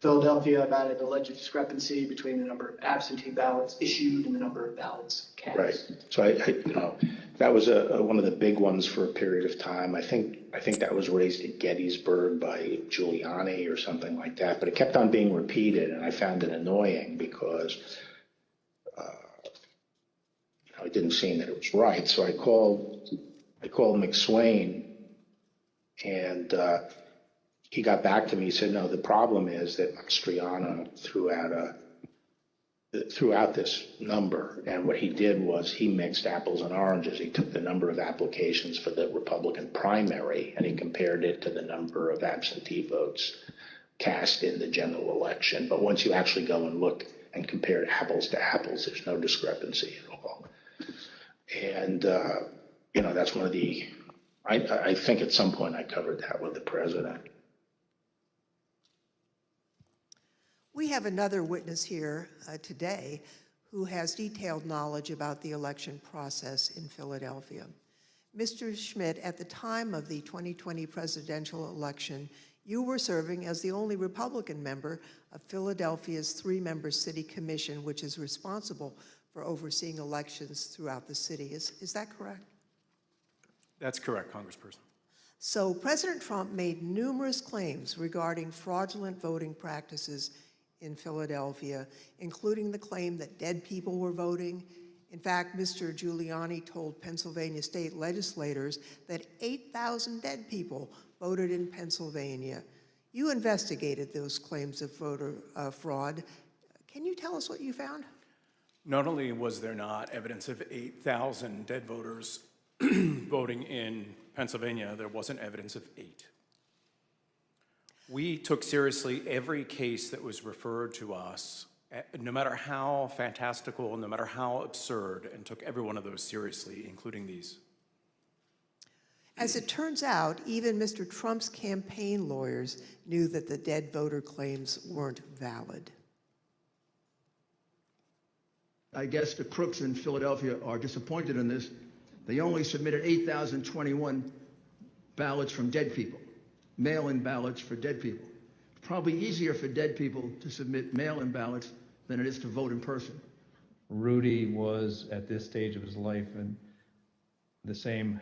Speaker 8: Philadelphia about an alleged discrepancy between the number of absentee ballots issued and the number of ballots cast.
Speaker 17: Right. So I, I you know, that was a, a, one of the big ones for a period of time. I think I think that was raised at Gettysburg by Giuliani or something like that. But it kept on being repeated, and I found it annoying because uh, you know, it didn't seem that it was right. So I called I called McSwain, and uh, he got back to me. He said, "No, the problem is that Mastriano threw out a throughout this number. And what he did was he mixed apples and oranges. He took the number of applications for the Republican primary and he compared it to the number of absentee votes cast in the general election. But once you actually go and look and compare apples to apples, there's no discrepancy at all. And, uh, you know, that's one of the, I, I think at some point I covered that with the president.
Speaker 5: We have another witness here uh, today who has detailed knowledge about the election process in Philadelphia. Mr. Schmidt, at the time of the 2020 presidential election, you were serving as the only Republican member of Philadelphia's three-member city commission, which is responsible for overseeing elections throughout the city. Is, is that correct?
Speaker 30: That's correct, Congressperson.
Speaker 5: So President Trump made numerous claims regarding fraudulent voting practices in Philadelphia, including the claim that dead people were voting. In fact, Mr. Giuliani told Pennsylvania state legislators that 8,000 dead people voted in Pennsylvania. You investigated those claims of voter uh, fraud. Can you tell us what you found?
Speaker 30: Not only was there not evidence of 8,000 dead voters *clears throat* voting in Pennsylvania, there wasn't evidence of eight. We took seriously every case that was referred to us, eh, no matter how fantastical, no matter how absurd, and took every one of those seriously, including these.
Speaker 5: As it turns out, even Mr. Trump's campaign lawyers knew that the dead voter claims weren't valid.
Speaker 15: I guess the crooks in Philadelphia are disappointed in this. They only submitted 8,021 ballots from dead people, mail-in ballots for dead people. Probably easier for dead people to submit mail-in ballots than it is to vote in person.
Speaker 20: Rudy was at this stage of his life and the same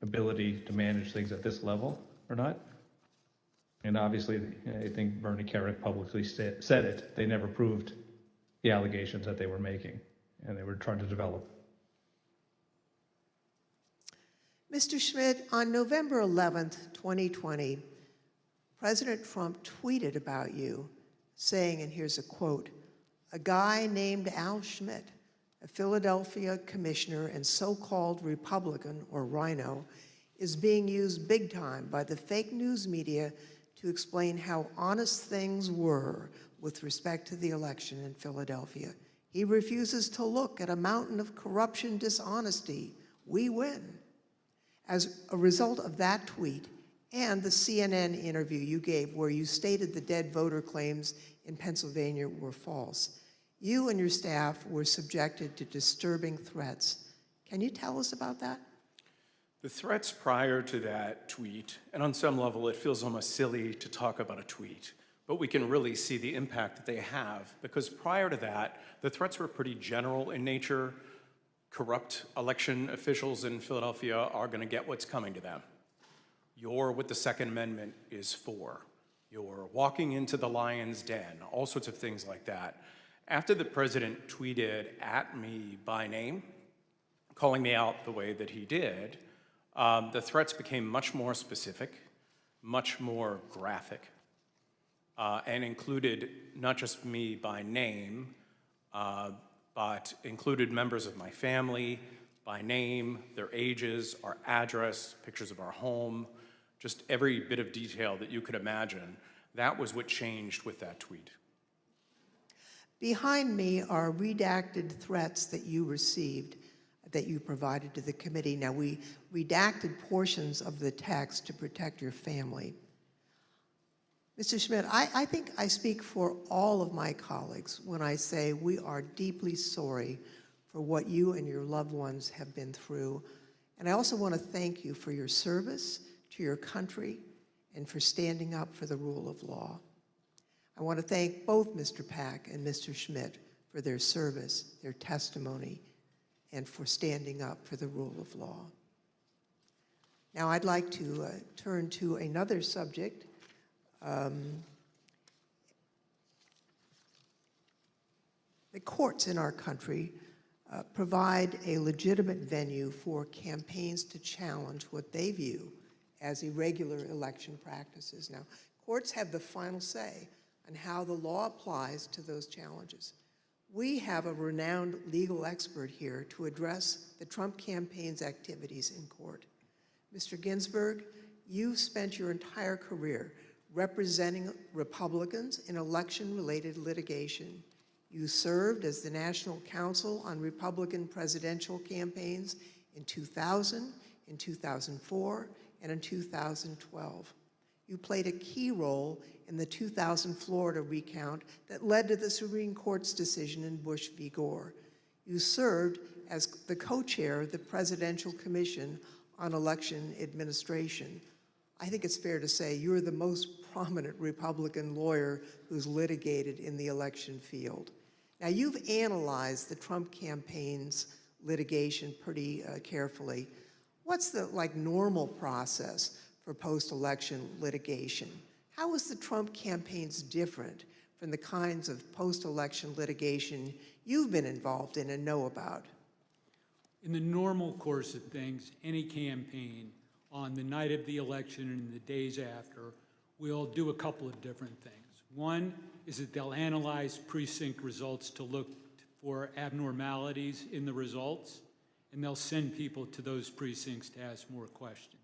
Speaker 20: ability to manage things at this level or not. And obviously, I think Bernie Kerik publicly said it. They never proved the allegations that they were making, and they were trying to develop.
Speaker 5: Mr. Schmidt, on November 11th, 2020, President Trump tweeted about you, saying, and here's a quote, a guy named Al Schmidt, a Philadelphia commissioner and so-called Republican, or RINO, is being used big time by the fake news media to explain how honest things were with respect to the election in Philadelphia. He refuses to look at a mountain of corruption dishonesty. We win. As a result of that tweet and the CNN interview you gave where you stated the dead voter claims in Pennsylvania were false, you and your staff were subjected to disturbing threats. Can you tell us about that?
Speaker 30: The threats prior to that tweet, and on some level it feels almost silly to talk about a tweet, but we can really see the impact that they have because prior to that, the threats were pretty general in nature. Corrupt election officials in Philadelphia are going to get what's coming to them. You're what the Second Amendment is for. You're walking into the lion's den, all sorts of things like that. After the president tweeted at me by name, calling me out the way that he did, um, the threats became much more specific, much more graphic, uh, and included not just me by name, uh, but included members of my family by name, their ages, our address, pictures of our home, just every bit of detail that you could imagine. That was what changed with that tweet.
Speaker 5: Behind me are redacted threats that you received that you provided to the committee. Now, we redacted portions of the text to protect your family. Mr. Schmidt, I, I think I speak for all of my colleagues when I say we are deeply sorry for what you and your loved ones have been through. And I also want to thank you for your service to your country and for standing up for the rule of law. I want to thank both Mr. Pak and Mr. Schmidt for their service, their testimony, and for standing up for the rule of law. Now I'd like to uh, turn to another subject. Um, the courts in our country uh, provide a legitimate venue for campaigns to challenge what they view as irregular election practices. Now, courts have the final say on how the law applies to those challenges. We have a renowned legal expert here to address the Trump campaign's activities in court. Mr. Ginsberg, you've spent your entire career representing Republicans in election-related litigation. You served as the National Counsel on Republican presidential campaigns in 2000, in 2004, and in 2012. You played a key role in the 2000 Florida recount that led to the Supreme Court's decision in Bush v. Gore. You served as the co-chair of the Presidential Commission on Election Administration. I think it's fair to say you're the most prominent Republican lawyer who's litigated in the election field. Now, you've analyzed the Trump campaign's litigation pretty uh, carefully. What's the like normal process for post-election litigation? How is the Trump campaign's different from the kinds of post-election litigation you've been involved in and know about?
Speaker 31: In the normal course of things, any campaign on the night of the election and the days after will do a couple of different things. One is that they'll analyze precinct results to look for abnormalities in the results, and they'll send people to those precincts to ask more questions.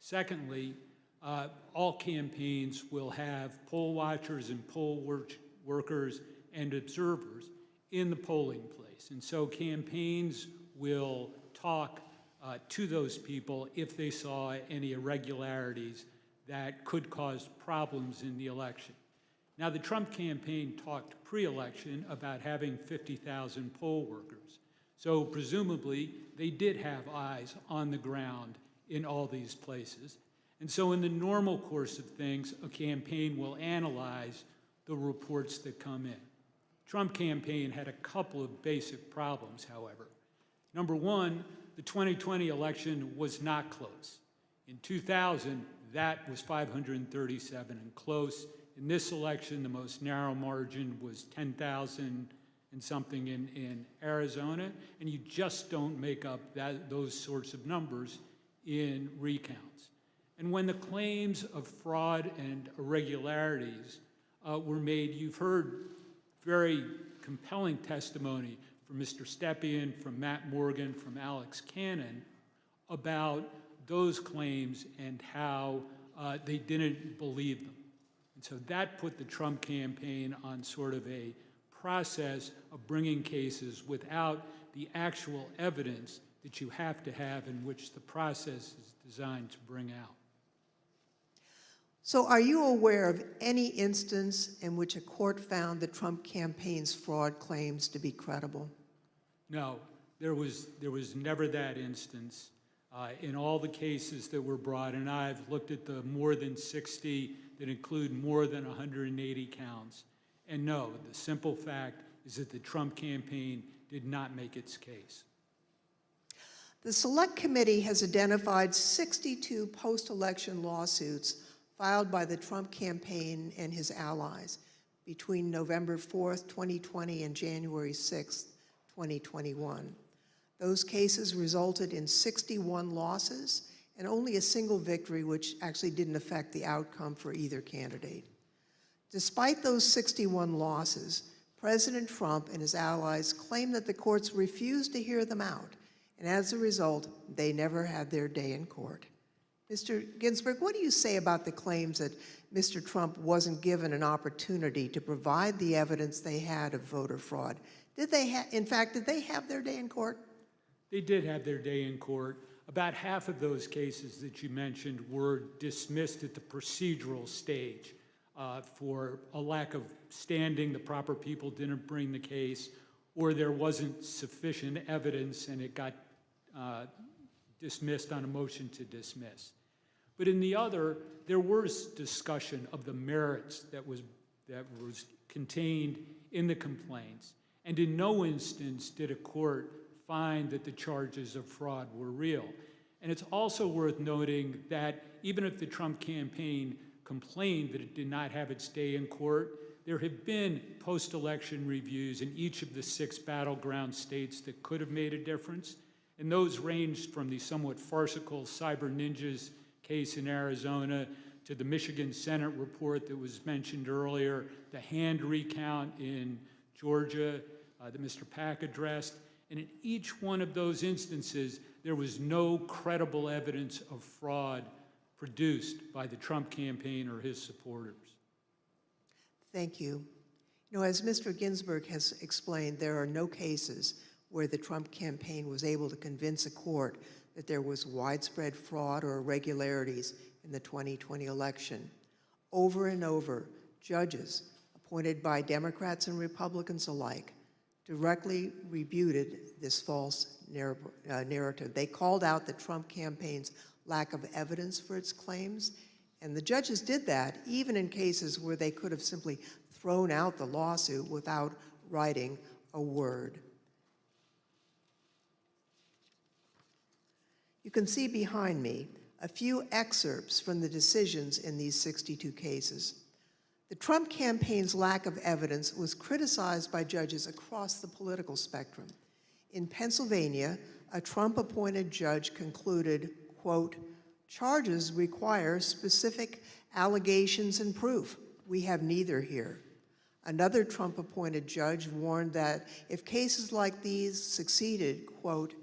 Speaker 31: Secondly, uh, all campaigns will have poll watchers and poll work workers and observers in the polling place. And so campaigns will talk uh, to those people if they saw any irregularities that could cause problems in the election. Now, the Trump campaign talked pre-election about having 50,000 poll workers. So presumably, they did have eyes on the ground in all these places. And so in the normal course of things, a campaign will analyze the reports that come in. Trump campaign had a couple of basic problems, however. Number one, the 2020 election was not close. In 2000, that was 537 and close. In this election, the most narrow margin was 10,000 and something in, in Arizona, and you just don't make up that, those sorts of numbers in recounts. And when the claims of fraud and irregularities uh, were made, you've heard very compelling testimony from Mr. Stepien, from Matt Morgan, from Alex Cannon about those claims and how uh, they didn't believe them. And so that put the Trump campaign on sort of a process of bringing cases without the actual evidence that you have to have in which the process is designed to bring out.
Speaker 5: So are you aware of any instance in which a court found the Trump campaign's fraud claims to be credible?
Speaker 31: No, there was, there was never that instance. Uh, in all the cases that were brought, and I've looked at the more than 60 that include more than 180 counts. And no, the simple fact is that the Trump campaign did not make its case.
Speaker 5: The Select Committee has identified 62 post-election lawsuits filed by the Trump campaign and his allies between November 4th, 2020 and January 6th, 2021. Those cases resulted in 61 losses and only a single victory, which actually didn't affect the outcome for either candidate. Despite those 61 losses, President Trump and his allies claim that the courts refused to hear them out, and as a result, they never had their day in court. Mr. Ginsberg, what do you say about the claims that Mr. Trump wasn't given an opportunity to provide the evidence they had of voter fraud? Did they, in fact, did they have their day in court?
Speaker 31: They did have their day in court. About half of those cases that you mentioned were dismissed at the procedural stage uh, for a lack of standing. The proper people didn't bring the case, or there wasn't sufficient evidence and it got uh, dismissed on a motion to dismiss. But in the other, there was discussion of the merits that was, that was contained in the complaints. And in no instance did a court find that the charges of fraud were real. And it's also worth noting that even if the Trump campaign complained that it did not have its day in court, there have been post-election reviews in each of the six battleground states that could have made a difference. And those ranged from the somewhat farcical Cyber Ninjas case in Arizona to the Michigan Senate report that was mentioned earlier, the hand recount in Georgia, uh, that Mr. Pak addressed, and in each one of those instances, there was no credible evidence of fraud produced by the Trump campaign or his supporters.
Speaker 5: Thank you. You know, as Mr. Ginsberg has explained, there are no cases where the Trump campaign was able to convince a court that there was widespread fraud or irregularities in the 2020 election. Over and over, judges appointed by Democrats and Republicans alike directly rebuted this false narr uh, narrative. They called out the Trump campaign's lack of evidence for its claims, and the judges did that even in cases where they could have simply thrown out the lawsuit without writing a word. You can see behind me a few excerpts from the decisions in these 62 cases. The Trump campaign's lack of evidence was criticized by judges across the political spectrum. In Pennsylvania, a Trump-appointed judge concluded, quote, charges require specific allegations and proof. We have neither here. Another Trump-appointed judge warned that if cases like these succeeded, quote,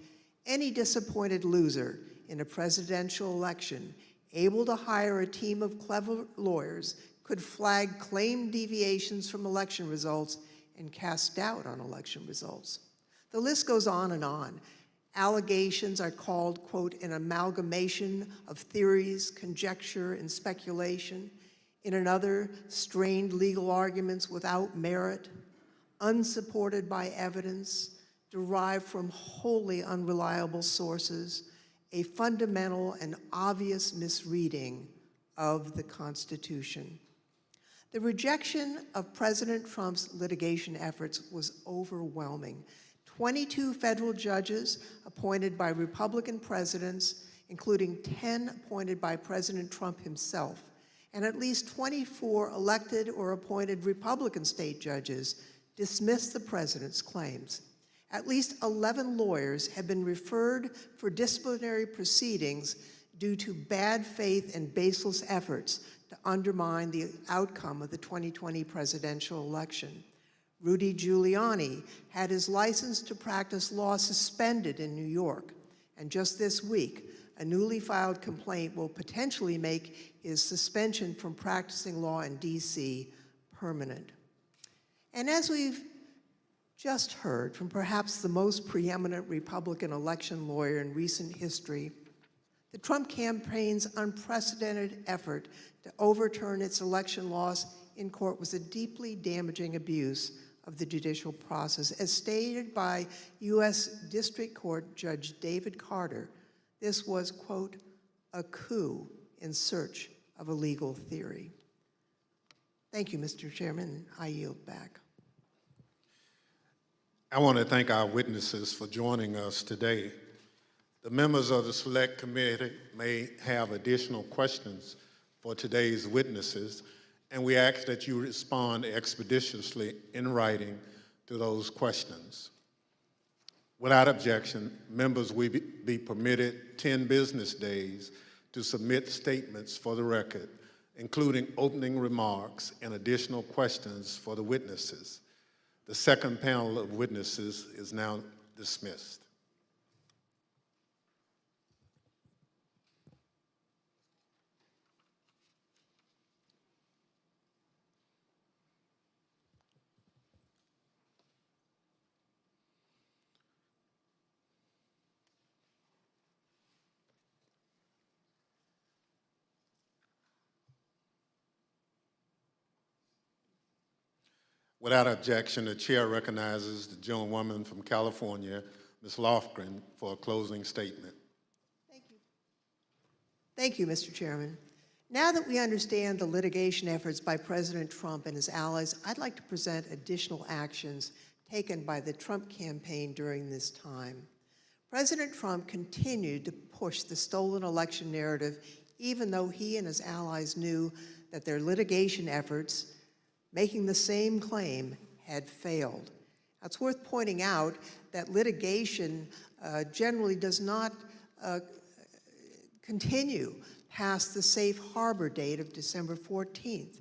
Speaker 5: any disappointed loser in a presidential election able to hire a team of clever lawyers could flag claim deviations from election results and cast doubt on election results. The list goes on and on. Allegations are called, quote, an amalgamation of theories, conjecture, and speculation. In another, strained legal arguments without merit, unsupported by evidence, derived from wholly unreliable sources, a fundamental and obvious misreading of the Constitution. The rejection of President Trump's litigation efforts was overwhelming. 22 federal judges appointed by Republican presidents, including 10 appointed by President Trump himself, and at least 24 elected or appointed Republican state judges dismissed the president's claims. At least 11 lawyers have been referred for disciplinary proceedings due to bad faith and baseless efforts to undermine the outcome of the 2020 presidential election. Rudy Giuliani had his license to practice law suspended in New York. And just this week, a newly filed complaint will potentially make his suspension from practicing law in D.C. permanent. And as we've just heard from perhaps the most preeminent Republican election lawyer in recent history, the Trump campaign's unprecedented effort to overturn its election loss in court was a deeply damaging abuse of the judicial process. As stated by U.S. District Court Judge David Carter, this was, quote, a coup in search of a legal theory. Thank you, Mr. Chairman. I yield back.
Speaker 1: I want to thank our witnesses for joining us today. The members of the Select Committee may have additional questions for today's witnesses, and we ask that you respond expeditiously in writing to those questions. Without objection, members will be permitted 10 business days to submit statements for the record, including opening remarks and additional questions for the witnesses. The second panel of witnesses is now dismissed. Without objection, the chair recognizes the gentlewoman from California, Ms. Lofgren, for a closing statement.
Speaker 5: Thank you. Thank you, Mr. Chairman. Now that we understand the litigation efforts by President Trump and his allies, I'd like to present additional actions taken by the Trump campaign during this time. President Trump continued to push the stolen election narrative even though he and his allies knew that their litigation efforts making the same claim had failed. It's worth pointing out that litigation uh, generally does not uh, continue past the safe harbor date of December 14th.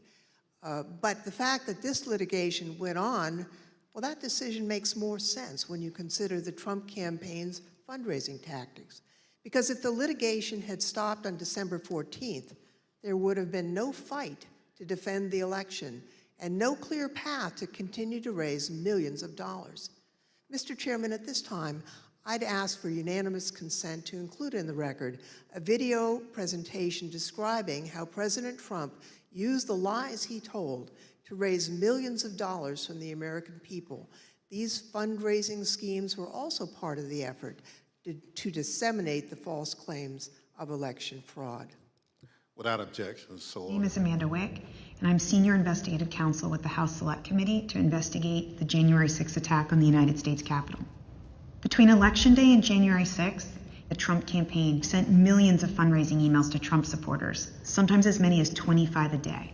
Speaker 5: Uh, but the fact that this litigation went on Well, that decision makes more sense when you consider the Trump campaign's fundraising tactics. Because if the litigation had stopped on December 14th, there would have been no fight to defend the election and no clear path to continue to raise millions of dollars. Mr. Chairman, at this time, I'd ask for unanimous consent to include in the record a video presentation describing how President Trump used the lies he told to raise millions of dollars from the American people. These fundraising schemes were also part of the effort to, to disseminate the false claims of election fraud.
Speaker 1: Without objection, so
Speaker 32: name is Amanda Wick, and I'm Senior Investigative Counsel with the House Select Committee to investigate the January 6th attack on the United States Capitol. Between Election Day and January 6th, the Trump campaign sent millions of fundraising emails to Trump supporters, sometimes as many as 25 a day.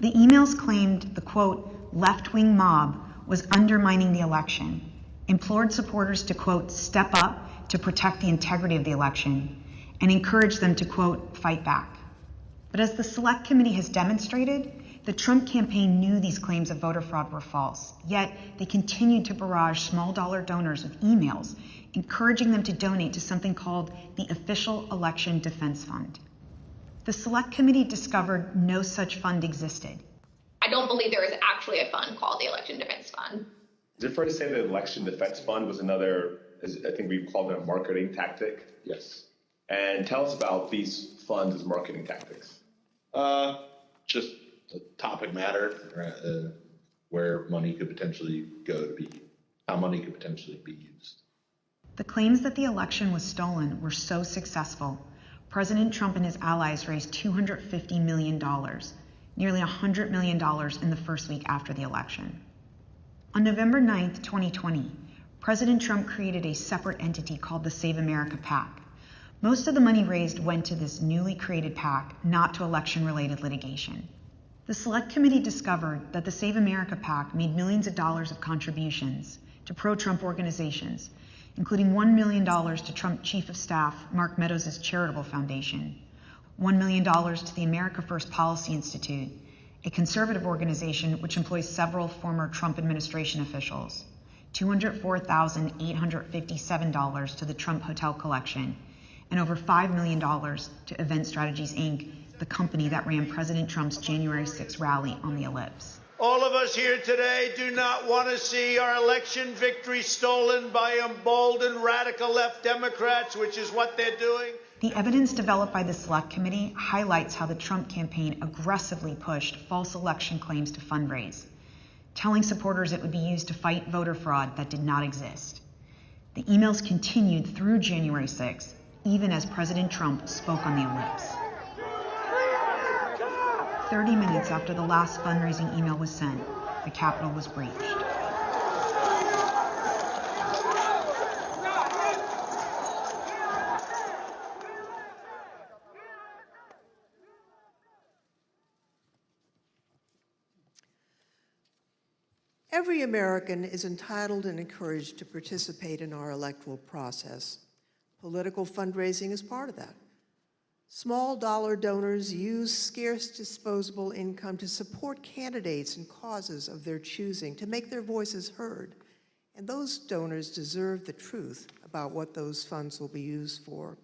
Speaker 32: The emails claimed the quote, left wing mob was undermining the election, implored supporters to quote, step up to protect the integrity of the election, and encouraged them to quote, fight back. But as the Select Committee has demonstrated, the Trump campaign knew these claims of voter fraud were false, yet they continued to barrage small dollar donors with emails encouraging them to donate to something called the Official Election Defense Fund. The Select Committee discovered no such fund existed.
Speaker 33: I don't believe there is actually a fund called the Election Defense Fund.
Speaker 34: Is it fair to say the election defense fund was another, as I think we called it a marketing tactic?
Speaker 35: Yes.
Speaker 34: And tell us about these funds as marketing tactics.
Speaker 35: Uh, just the topic matter, uh, where money could potentially go to be, how money could potentially be used.
Speaker 32: The claims that the election was stolen were so successful, President Trump and his allies raised $250 million, nearly $100 million in the first week after the election. On November 9, 2020, President Trump created a separate entity called the Save America PAC. Most of the money raised went to this newly created PAC, not to election related litigation. The Select Committee discovered that the Save America PAC made millions of dollars of contributions to pro Trump organizations, including $1 million to Trump Chief of Staff Mark Meadows' charitable foundation, $1 million to the America First Policy Institute, a conservative organization which employs several former Trump administration officials, $204,857 to the Trump Hotel Collection, and over $5 million to Event Strategies Inc., the company that ran President Trump's January 6 rally on the ellipse.
Speaker 36: All of us here today do not want to see our election victory stolen by emboldened radical left Democrats, which is what they're doing.
Speaker 32: The evidence developed by the Select Committee highlights how the Trump campaign aggressively pushed false election claims to fundraise, telling supporters it would be used to fight voter fraud that did not exist. The emails continued through January 6, even as President Trump spoke on the ellipse. 30 minutes after the last fundraising email was sent, the Capitol was breached.
Speaker 5: Every American is entitled and encouraged to participate in our electoral process. Political fundraising is part of that. Small dollar donors use scarce disposable income to support candidates and causes of their choosing, to make their voices heard. And those donors deserve the truth about what those funds will be used for.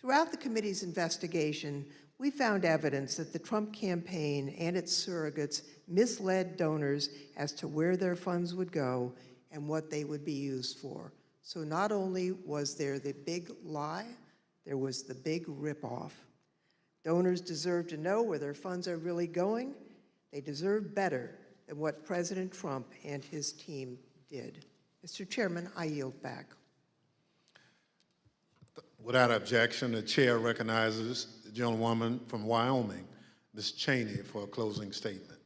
Speaker 5: Throughout the committee's investigation, we found evidence that the Trump campaign and its surrogates misled donors as to where their funds would go and what they would be used for. So not only was there the big lie, there was the big ripoff. Donors deserve to know where their funds are really going. They deserve better than what President Trump and his team did. Mr. Chairman, I yield back.
Speaker 1: Without objection, the chair recognizes the gentlewoman from Wyoming, Ms. Cheney, for a closing statement.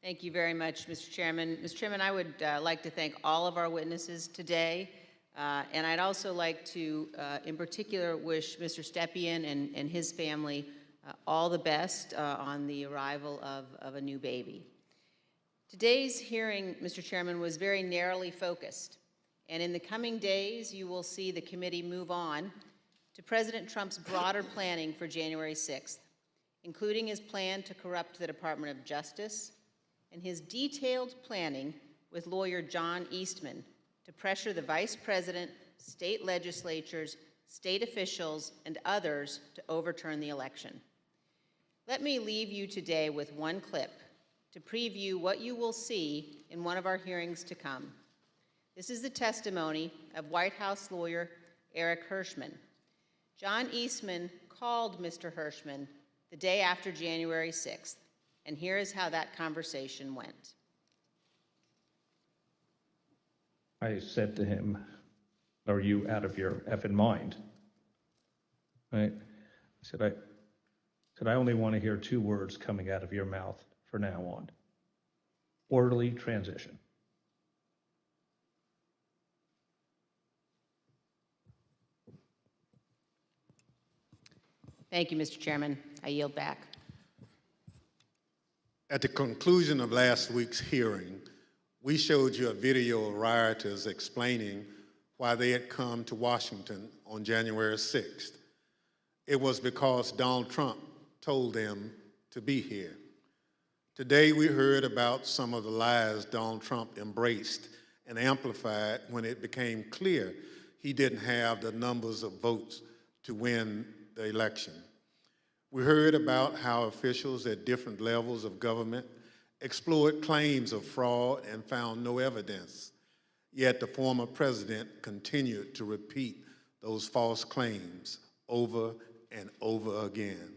Speaker 37: Thank you very much, Mr. Chairman. Mr. Chairman, I would uh, like to thank all of our witnesses today. Uh, and I'd also like to, uh, in particular, wish Mr. Stepien and, and his family uh, all the best uh, on the arrival of, of a new baby. Today's hearing, Mr. Chairman, was very narrowly focused. And in the coming days, you will see the committee move on to President Trump's broader *coughs* planning for January 6th, including his plan to corrupt the Department of Justice and his detailed planning
Speaker 2: with lawyer John Eastman to pressure the vice president, state legislatures, state officials, and others to overturn the election. Let me leave you today with one clip to preview what you will see in one of our hearings to come. This is the testimony of White House lawyer Eric Herschmann. John Eastman called Mr. Herschmann the day after January 6th, and here is how that conversation went.
Speaker 20: I said to him, are you out of your effing mind? Right? I said, I said, I only want to hear two words coming out of your mouth for now on. Orderly transition.
Speaker 2: Thank you, Mr. Chairman. I yield back.
Speaker 1: At the conclusion of last week's hearing, we showed you a video of rioters explaining why they had come to Washington on January 6th. It was because Donald Trump told them to be here. Today we heard about some of the lies Donald Trump embraced and amplified when it became clear he didn't have the numbers of votes to win the election. We heard about how officials at different levels of government explored claims of fraud and found no evidence. Yet the former president continued to repeat those false claims over and over again.